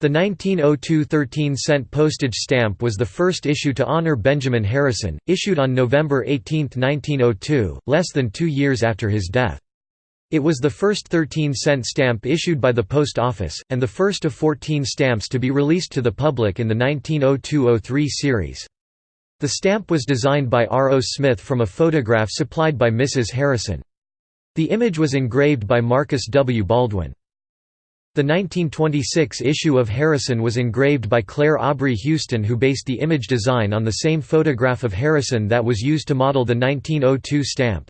A: The 1902 13-cent postage stamp was the first issue to honor Benjamin Harrison, issued on November 18, 1902, less than two years after his death. It was the first 13-cent stamp issued by the Post Office, and the first of 14 stamps to be released to the public in the 1902–03 series. The stamp was designed by R. O. Smith from a photograph supplied by Mrs. Harrison. The image was engraved by Marcus W. Baldwin. The 1926 issue of Harrison was engraved by Clair Aubrey Huston who based the image design on the same photograph of Harrison that was used to model the 1902 stamp.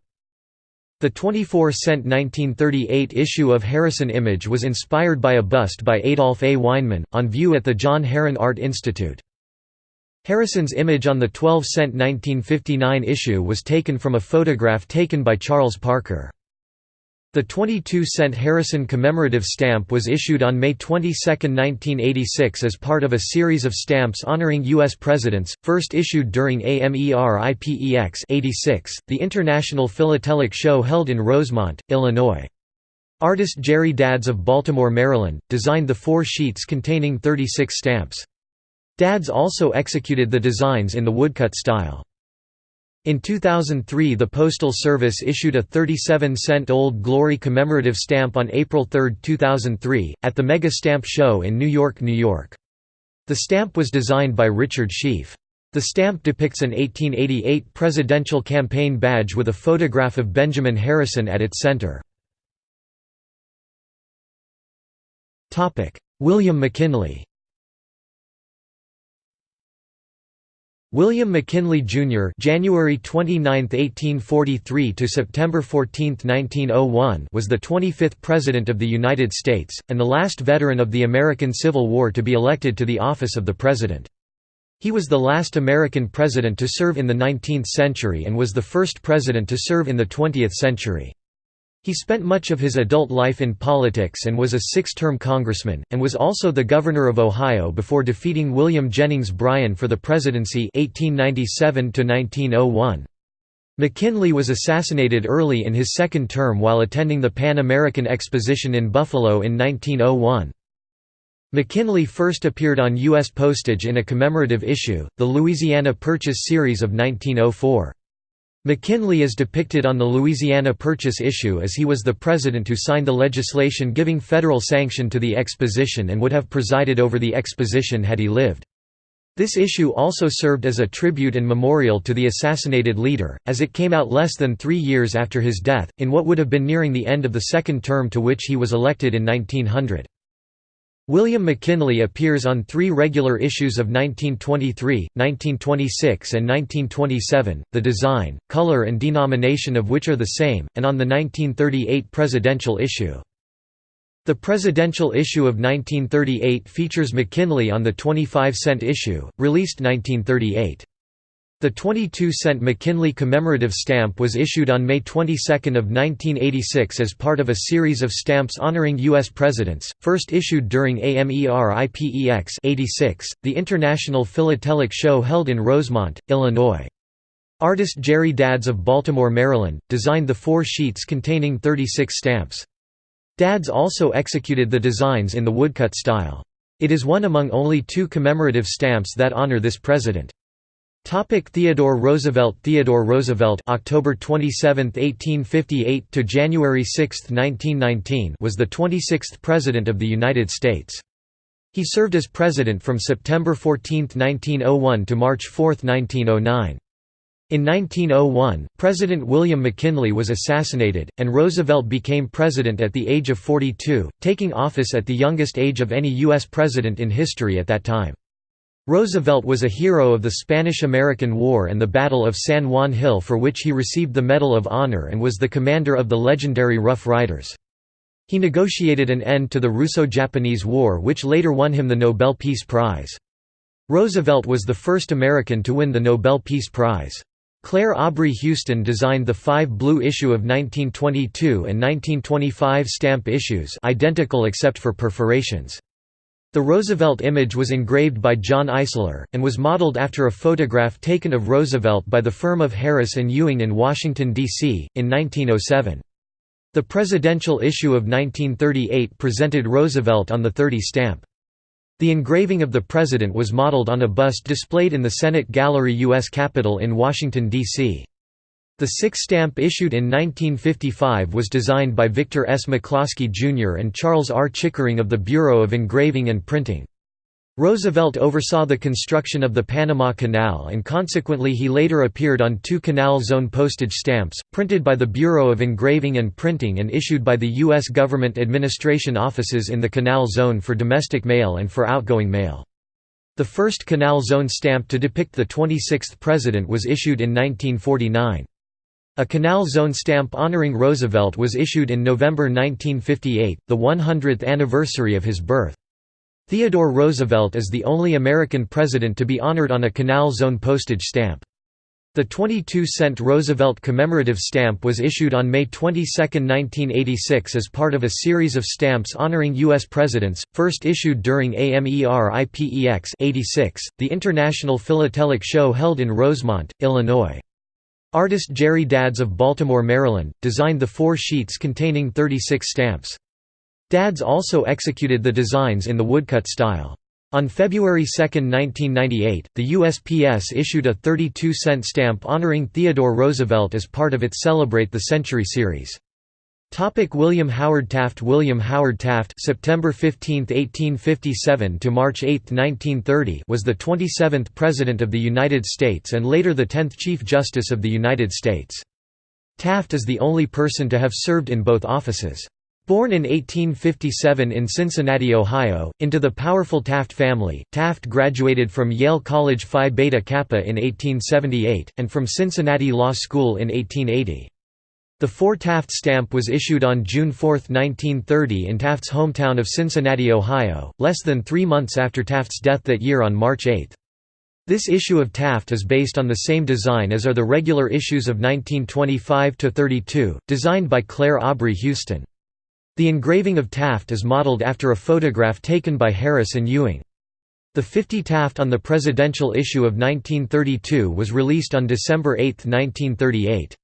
A: The 24-cent 1938 issue of Harrison image was inspired by a bust by Adolf A. Weinman, on view at the John Herron Art Institute. Harrison's image on the 12-cent 1959 issue was taken from a photograph taken by Charles Parker. The 22-cent Harrison commemorative stamp was issued on May 22, 1986 as part of a series of stamps honoring U.S. presidents, first issued during AMERIPEX 86, the International Philatelic Show held in Rosemont, Illinois. Artist Jerry Dadds of Baltimore, Maryland, designed the four sheets containing 36 stamps. Dadds also executed the designs in the woodcut style. In 2003 the Postal Service issued a 37-cent Old Glory commemorative stamp on April 3, 2003, at the Mega Stamp Show in New York, New York. The stamp was designed by Richard Sheaffe. The stamp depicts an 1888 presidential campaign badge with a photograph of Benjamin Harrison at its center. William McKinley William McKinley Jr. January 29, 1843 to September 14, 1901 was the 25th President of the United States, and the last veteran of the American Civil War to be elected to the office of the President. He was the last American president to serve in the 19th century and was the first president to serve in the 20th century. He spent much of his adult life in politics and was a six-term congressman, and was also the governor of Ohio before defeating William Jennings Bryan for the presidency 1897 -1901. McKinley was assassinated early in his second term while attending the Pan American Exposition in Buffalo in 1901. McKinley first appeared on U.S. postage in a commemorative issue, the Louisiana Purchase Series of 1904. McKinley is depicted on the Louisiana Purchase issue as he was the president who signed the legislation giving federal sanction to the exposition and would have presided over the exposition had he lived. This issue also served as a tribute and memorial to the assassinated leader, as it came out less than three years after his death, in what would have been nearing the end of the second term to which he was elected in 1900. William McKinley appears on three regular issues of 1923, 1926 and 1927, the design, color and denomination of which are the same, and on the 1938 presidential issue. The presidential issue of 1938 features McKinley on the 25-cent issue, released 1938. The 22-cent McKinley commemorative stamp was issued on May 22 of 1986 as part of a series of stamps honoring U.S. presidents, first issued during AMERIPEX 86, the International Philatelic Show held in Rosemont, Illinois. Artist Jerry Dadds of Baltimore, Maryland, designed the four sheets containing 36 stamps. Dadds also executed the designs in the woodcut style. It is one among only two commemorative stamps that honor this president. Topic Theodore Roosevelt Theodore Roosevelt October 27, 1858 to January 6, 1919 was the 26th President of the United States. He served as President from September 14, 1901 to March 4, 1909. In 1901, President William McKinley was assassinated, and Roosevelt became president at the age of 42, taking office at the youngest age of any U.S. president in history at that time. Roosevelt was a hero of the Spanish–American War and the Battle of San Juan Hill for which he received the Medal of Honor and was the commander of the legendary Rough Riders. He negotiated an end to the Russo-Japanese War which later won him the Nobel Peace Prize. Roosevelt was the first American to win the Nobel Peace Prize. Clair Aubrey Huston designed the five blue issue of 1922 and 1925 stamp issues identical except for perforations. The Roosevelt image was engraved by John Eissler, and was modeled after a photograph taken of Roosevelt by the firm of Harris and Ewing in Washington, D.C., in 1907. The presidential issue of 1938 presented Roosevelt on the 30 stamp. The engraving of the president was modeled on a bust displayed in the Senate Gallery U.S. Capitol in Washington, D.C. The six stamp issued in 1955 was designed by Victor S. McCloskey Jr. and Charles R. Chickering of the Bureau of Engraving and Printing. Roosevelt oversaw the construction of the Panama Canal and consequently he later appeared on two Canal Zone postage stamps, printed by the Bureau of Engraving and Printing and issued by the U.S. government administration offices in the Canal Zone for domestic mail and for outgoing mail. The first Canal Zone stamp to depict the 26th president was issued in 1949. A Canal Zone stamp honoring Roosevelt was issued in November 1958, the 100th anniversary of his birth. Theodore Roosevelt is the only American president to be honored on a Canal Zone postage stamp. The 22-cent Roosevelt commemorative stamp was issued on May 22, 1986 as part of a series of stamps honoring U.S. presidents, first issued during AMERIPEX 86, the International Philatelic Show held in Rosemont, Illinois. Artist Jerry Dadds of Baltimore, Maryland, designed the four sheets containing 36 stamps. Dadds also executed the designs in the woodcut style. On February 2, 1998, the USPS issued a 32-cent stamp honoring Theodore Roosevelt as part of its Celebrate the Century series. Topic William Howard Taft William Howard Taft September 15, 1857 to March 8, 1930 was the 27th President of the United States and later the 10th Chief Justice of the United States. Taft is the only person to have served in both offices. Born in 1857 in Cincinnati, Ohio, into the powerful Taft family, Taft graduated from Yale College Phi Beta Kappa in 1878, and from Cincinnati Law School in 1880. The 4 Taft stamp was issued on June 4, 1930 in Taft's hometown of Cincinnati, Ohio, less than three months after Taft's death that year on March 8. This issue of Taft is based on the same design as are the regular issues of 1925–32, designed by Clair Aubrey Huston. The engraving of Taft is modeled after a photograph taken by Harris and Ewing. The 50 Taft on the presidential issue of 1932 was released on December 8, 1938.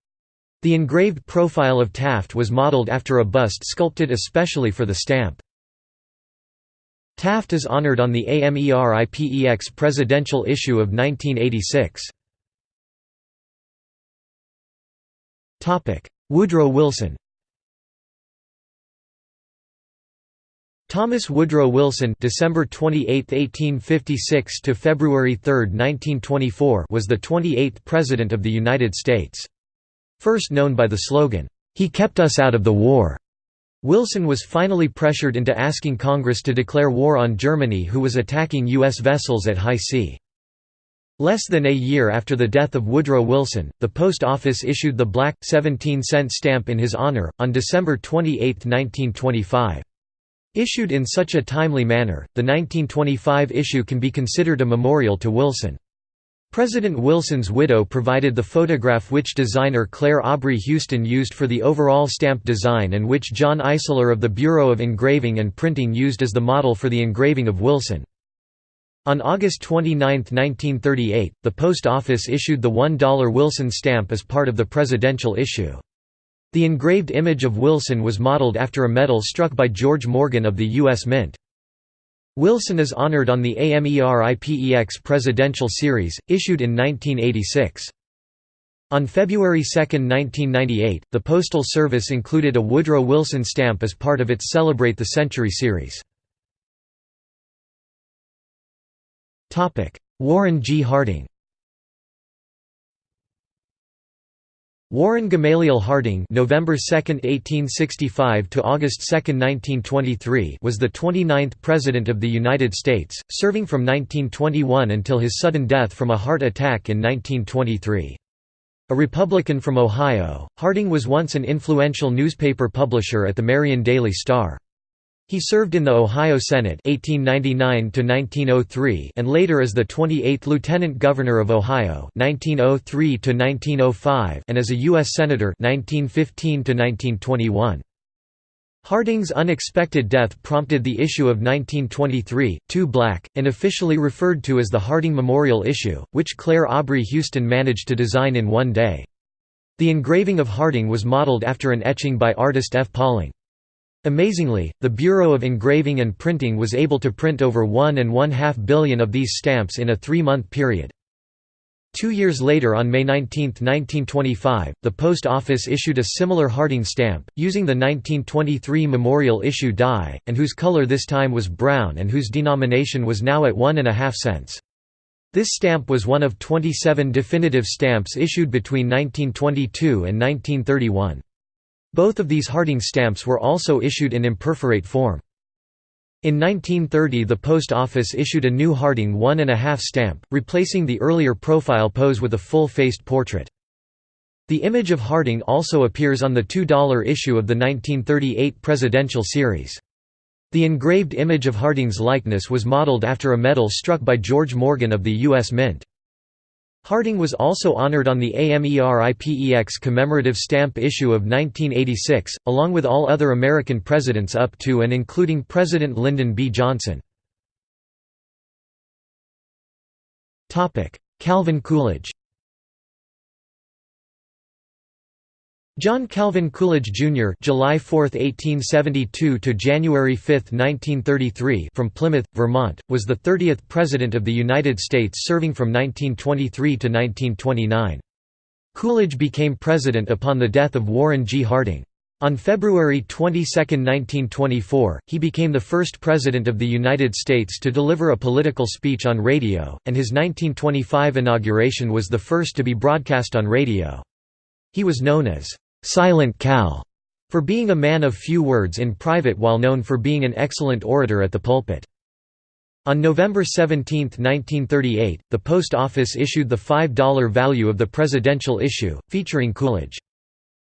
A: The engraved profile of Taft was modeled after a bust sculpted especially for the stamp. Taft is honored on the AMERIPEX presidential issue of 1986. Woodrow Wilson Thomas Woodrow Wilson December 28, 1856 to February 3, 1924 was the 28th President of the United States. First known by the slogan, "'He kept us out of the war'", Wilson was finally pressured into asking Congress to declare war on Germany who was attacking U.S. vessels at high sea. Less than a year after the death of Woodrow Wilson, the Post Office issued the black, 17-cent stamp in his honor, on December 28, 1925. Issued in such a timely manner, the 1925 issue can be considered a memorial to Wilson. President Wilson's widow provided the photograph which designer Clair Aubrey Huston used for the overall stamp design and which John Eissler of the Bureau of Engraving and Printing used as the model for the engraving of Wilson. On August 29, 1938, the Post Office issued the $1 Wilson stamp as part of the presidential issue. The engraved image of Wilson was modeled after a medal struck by George Morgan of the U.S. Mint. Wilson is honored on the AMERIPEX Presidential Series, issued in 1986. On February 2, 1998, the Postal Service included a Woodrow Wilson stamp as part of its Celebrate the Century series. Warren G. Harding Warren Gamaliel Harding November 2, 1865 to August 2, 1923 was the 29th President of the United States, serving from 1921 until his sudden death from a heart attack in 1923. A Republican from Ohio, Harding was once an influential newspaper publisher at the Marion Daily Star. He served in the Ohio Senate 1899 and later as the 28th Lieutenant Governor of Ohio 1903 and as a U.S. Senator 1915 Harding's unexpected death prompted the issue of 1923, Too Black, and officially referred to as the Harding Memorial Issue, which Clair Aubrey Huston managed to design in one day. The engraving of Harding was modeled after an etching by artist F. Pauling. Amazingly, the Bureau of Engraving and Printing was able to print over one and one-half billion of these stamps in a three-month period. Two years later on May 19, 1925, the Post Office issued a similar Harding stamp, using the 1923 memorial issue die, and whose color this time was brown and whose denomination was now at one and a half cents. This stamp was one of 27 definitive stamps issued between 1922 and 1931. Both of these Harding stamps were also issued in imperforate form. In 1930 the Post Office issued a new Harding one and a half stamp, replacing the earlier profile pose with a full-faced portrait. The image of Harding also appears on the $2 issue of the 1938 presidential series. The engraved image of Harding's likeness was modeled after a medal struck by George Morgan of the U.S. Mint. Harding was also honored on the AMERIPEX commemorative stamp issue of 1986, along with all other American presidents up to and including President Lyndon B. Johnson. Calvin Coolidge John Calvin Coolidge Jr. (July 4, 1872 to January 5, 1933) from Plymouth, Vermont, was the 30th President of the United States serving from 1923 to 1929. Coolidge became president upon the death of Warren G. Harding. On February 22, 1924, he became the first President of the United States to deliver a political speech on radio, and his 1925 inauguration was the first to be broadcast on radio. He was known as Silent Cal, for being a man of few words in private while known for being an excellent orator at the pulpit. On November 17, 1938, the Post Office issued the $5 value of the presidential issue, featuring Coolidge.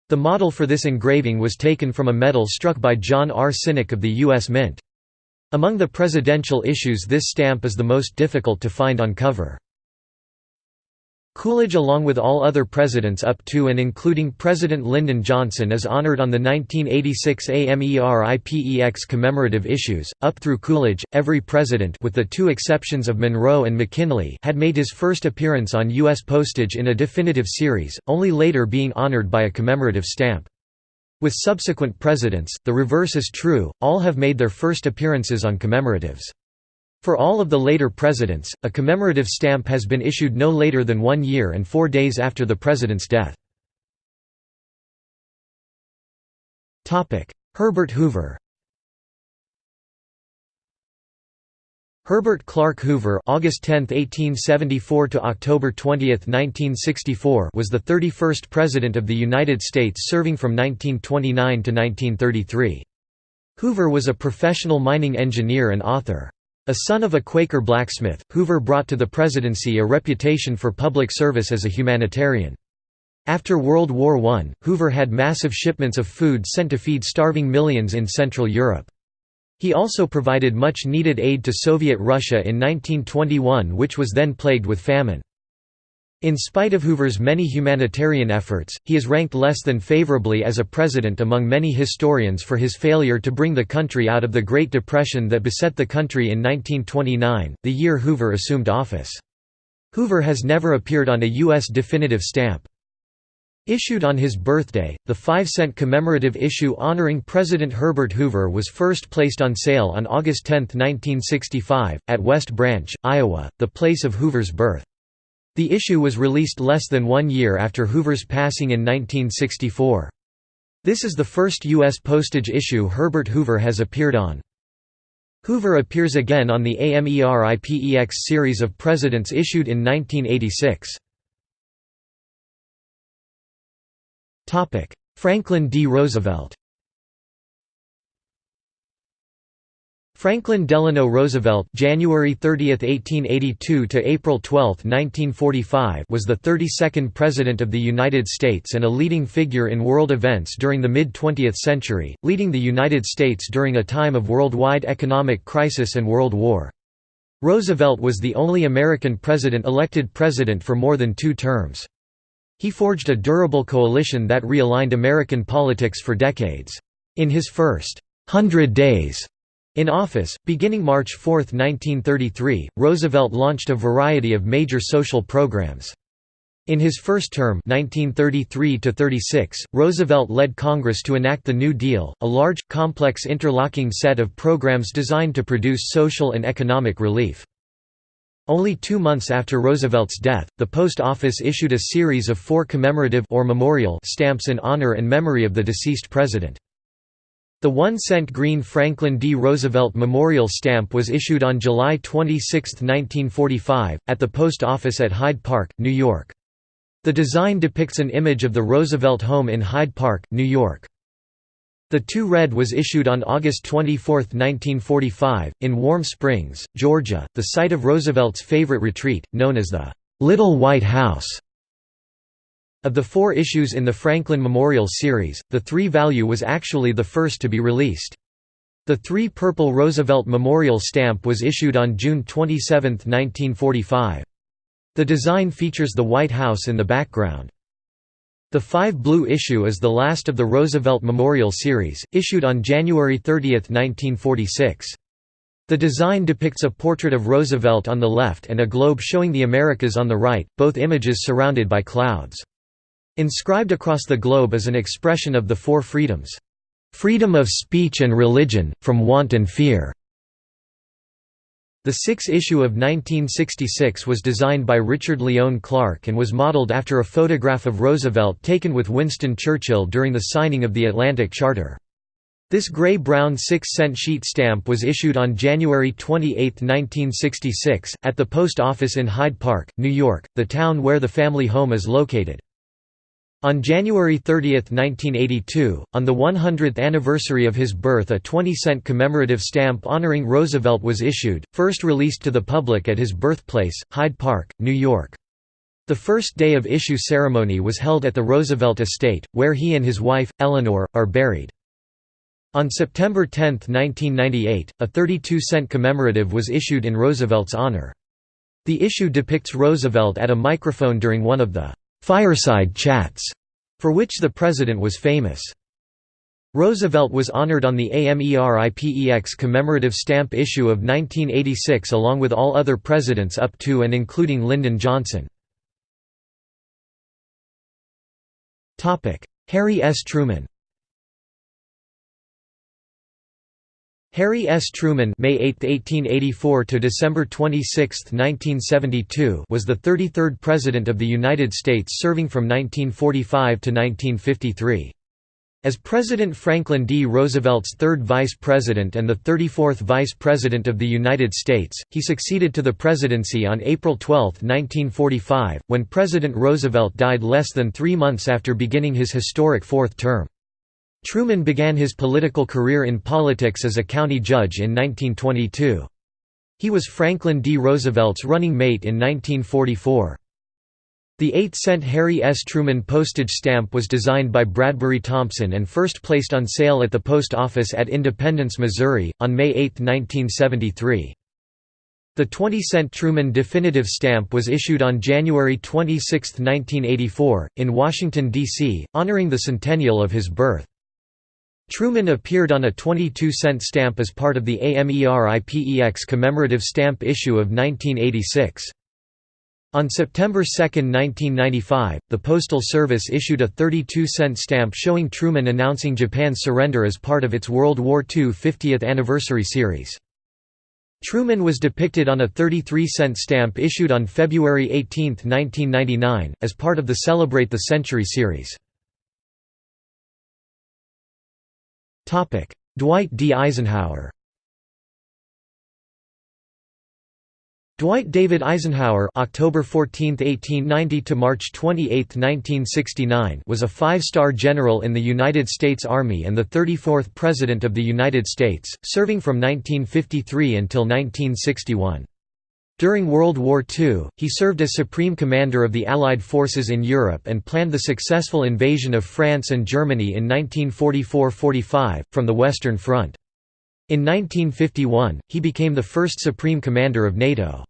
A: The model for this engraving was taken from a medal struck by John R. Sinnock of the U.S. Mint. Among the presidential issues this stamp is the most difficult to find on cover. Coolidge along with all other presidents up to and including President Lyndon Johnson is honored on the 1986 AMERIPEX commemorative issues. Up through Coolidge, every president with the two exceptions of Monroe and McKinley had made his first appearance on U.S. postage in a definitive series, only later being honored by a commemorative stamp. With subsequent presidents, the reverse is true, all have made their first appearances on commemoratives. For all of the later presidents, a commemorative stamp has been issued no later than one year and four days after the president's death. Herbert Hoover Herbert Clark Hoover August 10, 1874 to October 20, 1964 was the 31st President of the United States serving from 1929 to 1933. Hoover was a professional mining engineer and author. A son of a Quaker blacksmith, Hoover brought to the presidency a reputation for public service as a humanitarian. After World War I, Hoover had massive shipments of food sent to feed starving millions in Central Europe. He also provided much needed aid to Soviet Russia in 1921 which was then plagued with famine. In spite of Hoover's many humanitarian efforts, he is ranked less than favorably as a president among many historians for his failure to bring the country out of the Great Depression that beset the country in 1929, the year Hoover assumed office. Hoover has never appeared on a U.S. definitive stamp. Issued on his birthday, the 5-cent commemorative issue honoring President Herbert Hoover was first placed on sale on August 10, 1965, at West Branch, Iowa, the place of Hoover's birth. The issue was released less than one year after Hoover's passing in 1964. This is the first U.S. postage issue Herbert Hoover has appeared on. Hoover appears again on the AMERIPEX series of presidents issued in 1986. Franklin D. Roosevelt Franklin Delano Roosevelt January 30, 1882 to April 12, 1945 was the 32nd President of the United States and a leading figure in world events during the mid-20th century, leading the United States during a time of worldwide economic crisis and World War. Roosevelt was the only American president elected president for more than two terms. He forged a durable coalition that realigned American politics for decades. In his first hundred days in office, beginning March 4, 1933, Roosevelt launched a variety of major social programs. In his first term 1933 Roosevelt led Congress to enact the New Deal, a large, complex interlocking set of programs designed to produce social and economic relief. Only two months after Roosevelt's death, the Post Office issued a series of four commemorative or memorial stamps in honor and memory of the deceased president. The one-cent green Franklin D. Roosevelt Memorial Stamp was issued on July 26, 1945, at the Post Office at Hyde Park, New York. The design depicts an image of the Roosevelt home in Hyde Park, New York. The two red was issued on August 24, 1945, in Warm Springs, Georgia, the site of Roosevelt's favorite retreat, known as the Little White House. Of the four issues in the Franklin Memorial Series, the 3 value was actually the first to be released. The 3 purple Roosevelt Memorial stamp was issued on June 27, 1945. The design features the White House in the background. The 5 blue issue is the last of the Roosevelt Memorial Series, issued on January 30, 1946. The design depicts a portrait of Roosevelt on the left and a globe showing the Americas on the right, both images surrounded by clouds. Inscribed across the globe is an expression of the four freedoms. Freedom of speech and religion, from want and fear. The sixth issue of 1966 was designed by Richard Lyon Clark and was modeled after a photograph of Roosevelt taken with Winston Churchill during the signing of the Atlantic Charter. This gray-brown 6-cent sheet stamp was issued on January 28, 1966, at the post office in Hyde Park, New York, the town where the family home is located. On January 30, 1982, on the 100th anniversary of his birth a 20-cent commemorative stamp honoring Roosevelt was issued, first released to the public at his birthplace, Hyde Park, New York. The first day of issue ceremony was held at the Roosevelt estate, where he and his wife, Eleanor, are buried. On September 10, 1998, a 32-cent commemorative was issued in Roosevelt's honor. The issue depicts Roosevelt at a microphone during one of the «fireside chats», for which the president was famous. Roosevelt was honored on the AMERIPEX commemorative stamp issue of 1986 along with all other presidents up to and including Lyndon Johnson. Harry S. Truman Harry S. Truman May 8, 1884 to December 26, 1972 was the 33rd President of the United States serving from 1945 to 1953. As President Franklin D. Roosevelt's third vice president and the 34th vice president of the United States, he succeeded to the presidency on April 12, 1945, when President Roosevelt died less than three months after beginning his historic fourth term. Truman began his political career in politics as a county judge in 1922. He was Franklin D. Roosevelt's running mate in 1944. The 8-cent Harry S. Truman postage stamp was designed by Bradbury Thompson and first placed on sale at the post office at Independence, Missouri, on May 8, 1973. The 20-cent Truman definitive stamp was issued on January 26, 1984, in Washington, D.C., honoring the centennial of his birth. Truman appeared on a 22-cent stamp as part of the AMERIPEX commemorative stamp issue of 1986. On September 2, 1995, the Postal Service issued a 32-cent stamp showing Truman announcing Japan's surrender as part of its World War II 50th anniversary series. Truman was depicted on a 33-cent stamp issued on February 18, 1999, as part of the Celebrate the Century series. Dwight D. Eisenhower Dwight David Eisenhower October 14, 1890 to March 28, 1969 was a five-star general in the United States Army and the 34th President of the United States, serving from 1953 until 1961. During World War II, he served as Supreme Commander of the Allied forces in Europe and planned the successful invasion of France and Germany in 1944–45, from the Western Front. In 1951, he became the first Supreme Commander of NATO.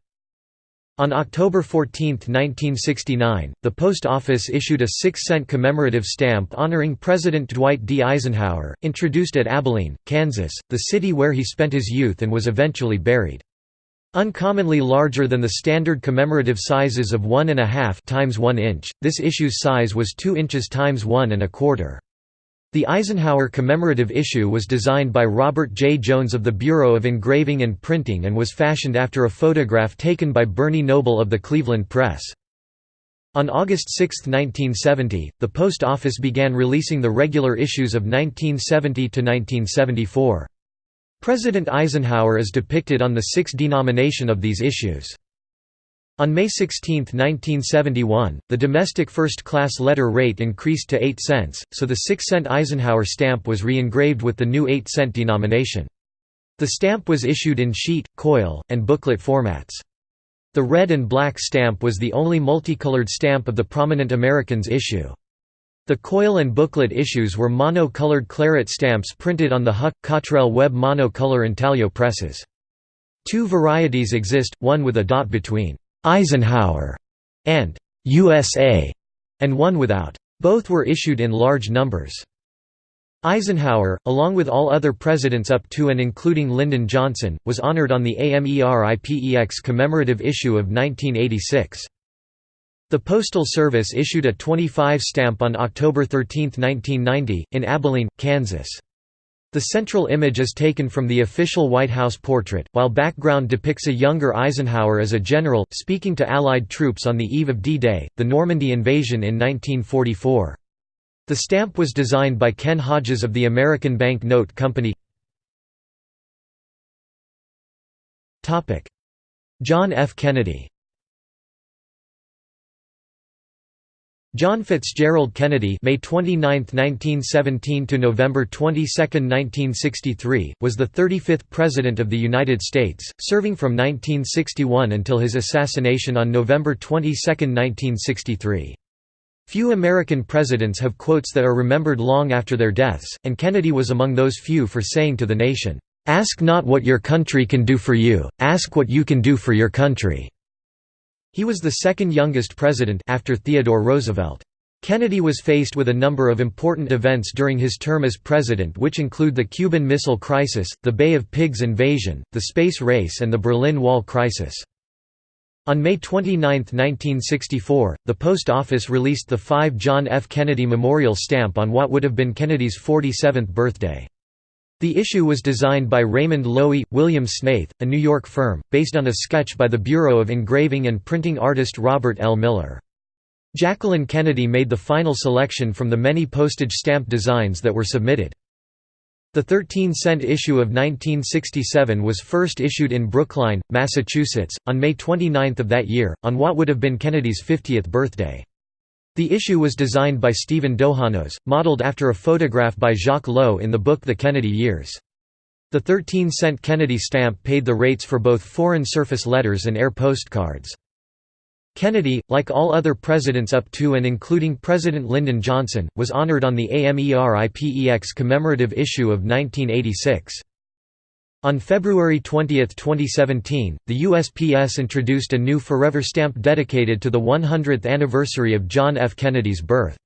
A: On October 14, 1969, the Post Office issued a 6-cent commemorative stamp honoring President Dwight D. Eisenhower, introduced at Abilene, Kansas, the city where he spent his youth and was eventually buried. Uncommonly larger than the standard commemorative sizes of 1.5 times 1 inch, this issue's size was 2 inches times 1 and a quarter. The Eisenhower commemorative issue was designed by Robert J. Jones of the Bureau of Engraving and Printing and was fashioned after a photograph taken by Bernie Noble of the Cleveland Press. On August 6, 1970, the Post Office began releasing the regular issues of 1970 to 1974. President Eisenhower is depicted on the sixth denomination of these issues. On May 16, 1971, the domestic first-class letter rate increased to 8 cents, so the 6-cent Eisenhower stamp was re-engraved with the new 8-cent denomination. The stamp was issued in sheet, coil, and booklet formats. The red and black stamp was the only multicolored stamp of the Prominent Americans issue. The coil and booklet issues were mono-colored claret stamps printed on the Huck, Cottrell Webb monocolor intaglio presses. Two varieties exist, one with a dot between «Eisenhower» and «USA» and one without. Both were issued in large numbers. Eisenhower, along with all other presidents up to and including Lyndon Johnson, was honored on the AMERIPEX commemorative issue of 1986. The Postal Service issued a 25 stamp on October 13, 1990, in Abilene, Kansas. The central image is taken from the official White House portrait, while background depicts a younger Eisenhower as a general, speaking to Allied troops on the eve of D-Day, the Normandy invasion in 1944. The stamp was designed by Ken Hodges of the American Bank Note Company. John F. Kennedy John Fitzgerald Kennedy May 29, 1917 to November 22, 1963, was the 35th President of the United States, serving from 1961 until his assassination on November 22, 1963. Few American presidents have quotes that are remembered long after their deaths, and Kennedy was among those few for saying to the nation, "'Ask not what your country can do for you, ask what you can do for your country'". He was the second youngest president after Theodore Roosevelt. Kennedy was faced with a number of important events during his term as president which include the Cuban Missile Crisis, the Bay of Pigs invasion, the space race and the Berlin Wall crisis. On May 29, 1964, the Post Office released the 5 John F. Kennedy Memorial Stamp on what would have been Kennedy's 47th birthday. The issue was designed by Raymond Loewy, William Snaith, a New York firm, based on a sketch by the Bureau of Engraving and Printing artist Robert L. Miller. Jacqueline Kennedy made the final selection from the many postage stamp designs that were submitted. The 13-cent issue of 1967 was first issued in Brookline, Massachusetts, on May 29 of that year, on what would have been Kennedy's 50th birthday. The issue was designed by Stephen Dohanos, modeled after a photograph by Jacques Lowe in the book The Kennedy Years. The 13-cent Kennedy stamp paid the rates for both foreign surface letters and air postcards. Kennedy, like all other presidents up to and including President Lyndon Johnson, was honored on the AMERIPEX commemorative issue of 1986. On February 20, 2017, the USPS introduced a new Forever stamp dedicated to the 100th anniversary of John F. Kennedy's birth.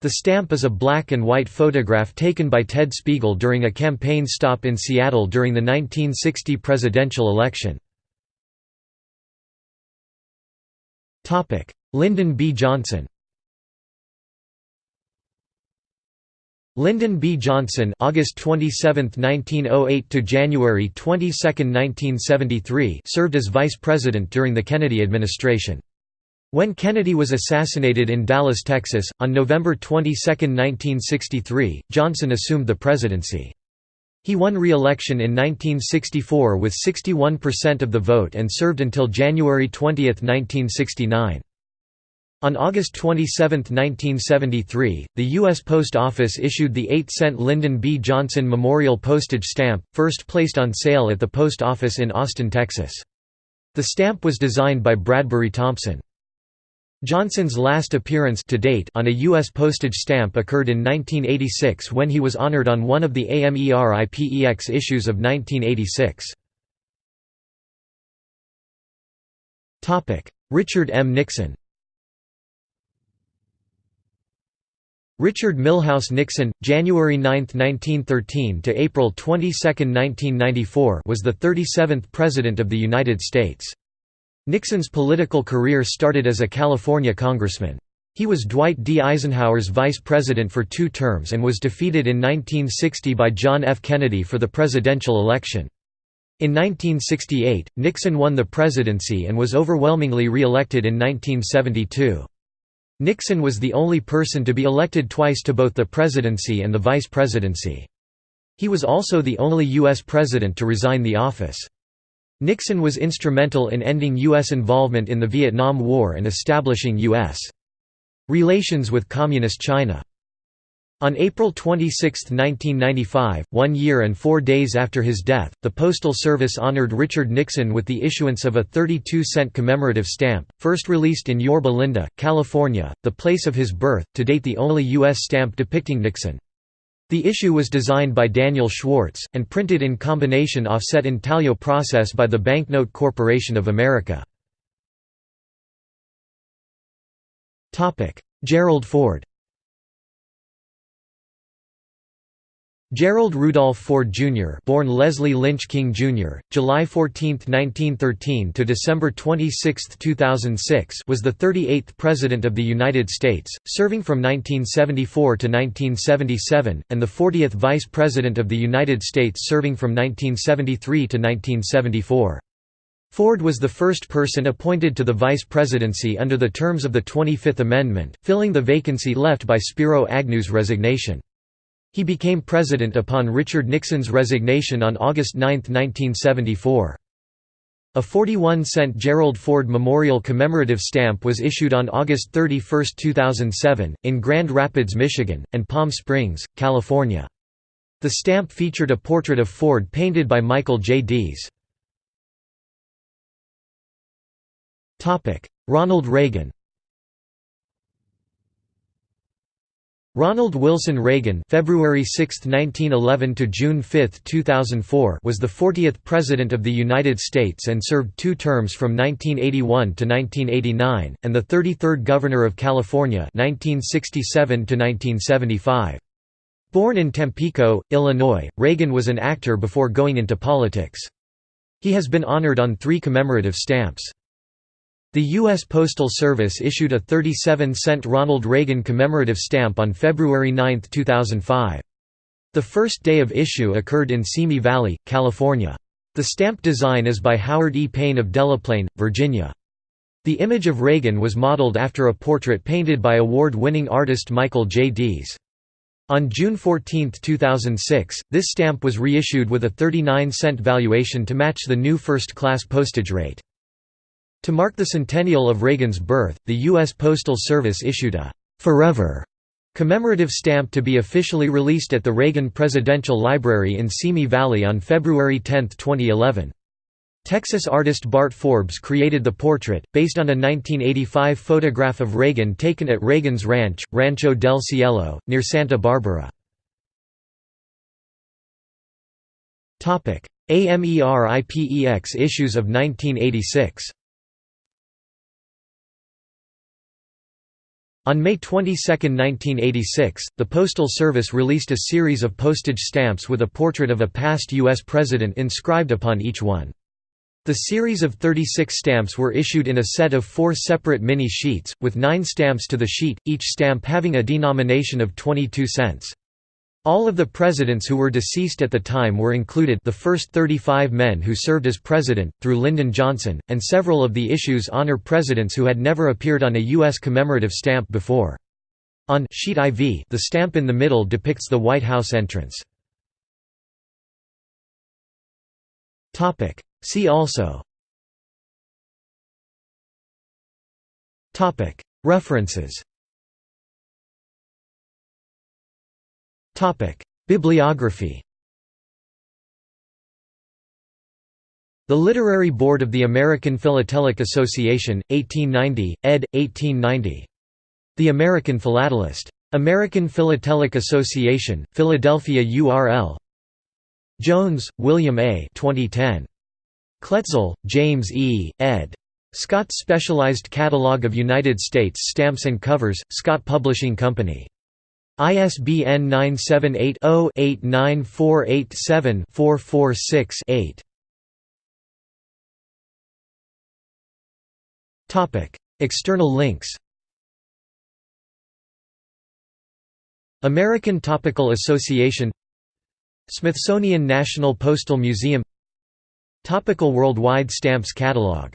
A: The stamp is a black and white photograph taken by Ted Spiegel during a campaign stop in Seattle during the 1960 presidential election. Lyndon B. Johnson Lyndon B. Johnson August 27, 1908 to January 22, 1973 served as vice president during the Kennedy administration. When Kennedy was assassinated in Dallas, Texas, on November 22, 1963, Johnson assumed the presidency. He won re-election in 1964 with 61% of the vote and served until January 20, 1969. On August 27, 1973, the U.S. Post Office issued the 8-cent Lyndon B. Johnson Memorial Postage Stamp, first placed on sale at the post office in Austin, Texas. The stamp was designed by Bradbury Thompson. Johnson's last appearance to date on a U.S. postage stamp occurred in 1986 when he was honored on one of the AMERIPEX issues of 1986. Richard M. Nixon Richard Milhous Nixon, January 9, 1913 to April 22, 1994, was the 37th President of the United States. Nixon's political career started as a California congressman. He was Dwight D. Eisenhower's vice president for two terms and was defeated in 1960 by John F. Kennedy for the presidential election. In 1968, Nixon won the presidency and was overwhelmingly re-elected in 1972. Nixon was the only person to be elected twice to both the presidency and the vice presidency. He was also the only U.S. president to resign the office. Nixon was instrumental in ending U.S. involvement in the Vietnam War and establishing U.S. relations with Communist China. On April 26, 1995, one year and four days after his death, the Postal Service honored Richard Nixon with the issuance of a 32-cent commemorative stamp, first released in Yorba Linda, California, the place of his birth, to date the only U.S. stamp depicting Nixon. The issue was designed by Daniel Schwartz, and printed in combination offset intaglio process by the Banknote Corporation of America. Gerald Ford Gerald Rudolph Ford Jr. born Leslie Lynch King Jr., July 14, 1913 to December 26, 2006 was the 38th President of the United States, serving from 1974 to 1977, and the 40th Vice President of the United States serving from 1973 to 1974. Ford was the first person appointed to the vice presidency under the terms of the 25th Amendment, filling the vacancy left by Spiro Agnew's resignation. He became president upon Richard Nixon's resignation on August 9, 1974. A 41-cent Gerald Ford Memorial commemorative stamp was issued on August 31, 2007, in Grand Rapids, Michigan, and Palm Springs, California. The stamp featured a portrait of Ford painted by Michael J. Dees. Ronald Reagan Ronald Wilson Reagan February 6, 1911 to June 5, 2004 was the 40th President of the United States and served two terms from 1981 to 1989, and the 33rd Governor of California 1967 to 1975. Born in Tampico, Illinois, Reagan was an actor before going into politics. He has been honored on three commemorative stamps. The U.S. Postal Service issued a 37-cent Ronald Reagan commemorative stamp on February 9, 2005. The first day of issue occurred in Simi Valley, California. The stamp design is by Howard E. Paine of Delaplane, Virginia. The image of Reagan was modeled after a portrait painted by award-winning artist Michael J. Dees. On June 14, 2006, this stamp was reissued with a 39-cent valuation to match the new first-class postage rate. To mark the centennial of Reagan's birth, the U.S. Postal Service issued a «Forever» commemorative stamp to be officially released at the Reagan Presidential Library in Simi Valley on February 10, 2011. Texas artist Bart Forbes created the portrait, based on a 1985 photograph of Reagan taken at Reagan's Ranch, Rancho del Cielo, near Santa Barbara. AMERIPEX issues of 1986 On May 22, 1986, the Postal Service released a series of postage stamps with a portrait of a past U.S. president inscribed upon each one. The series of 36 stamps were issued in a set of four separate mini-sheets, with nine stamps to the sheet, each stamp having a denomination of 22 cents. All of the presidents who were deceased at the time were included the first 35 men who served as president, through Lyndon Johnson, and several of the issues honor presidents who had never appeared on a U.S. commemorative stamp before. On sheet IV the stamp in the middle depicts the White House entrance. See also References Bibliography The Literary Board of the American Philatelic Association, 1890, ed. 1890. The American Philatelist. American Philatelic Association, Philadelphia URL Jones, William A. 2010. Kloetzel, James E., ed. Scott's Specialized Catalog of United States Stamps and Covers, Scott Publishing Company. ISBN 978-0-89487-446-8. External links. American Topical Association. Smithsonian National Postal Museum. Topical Worldwide Stamps Catalog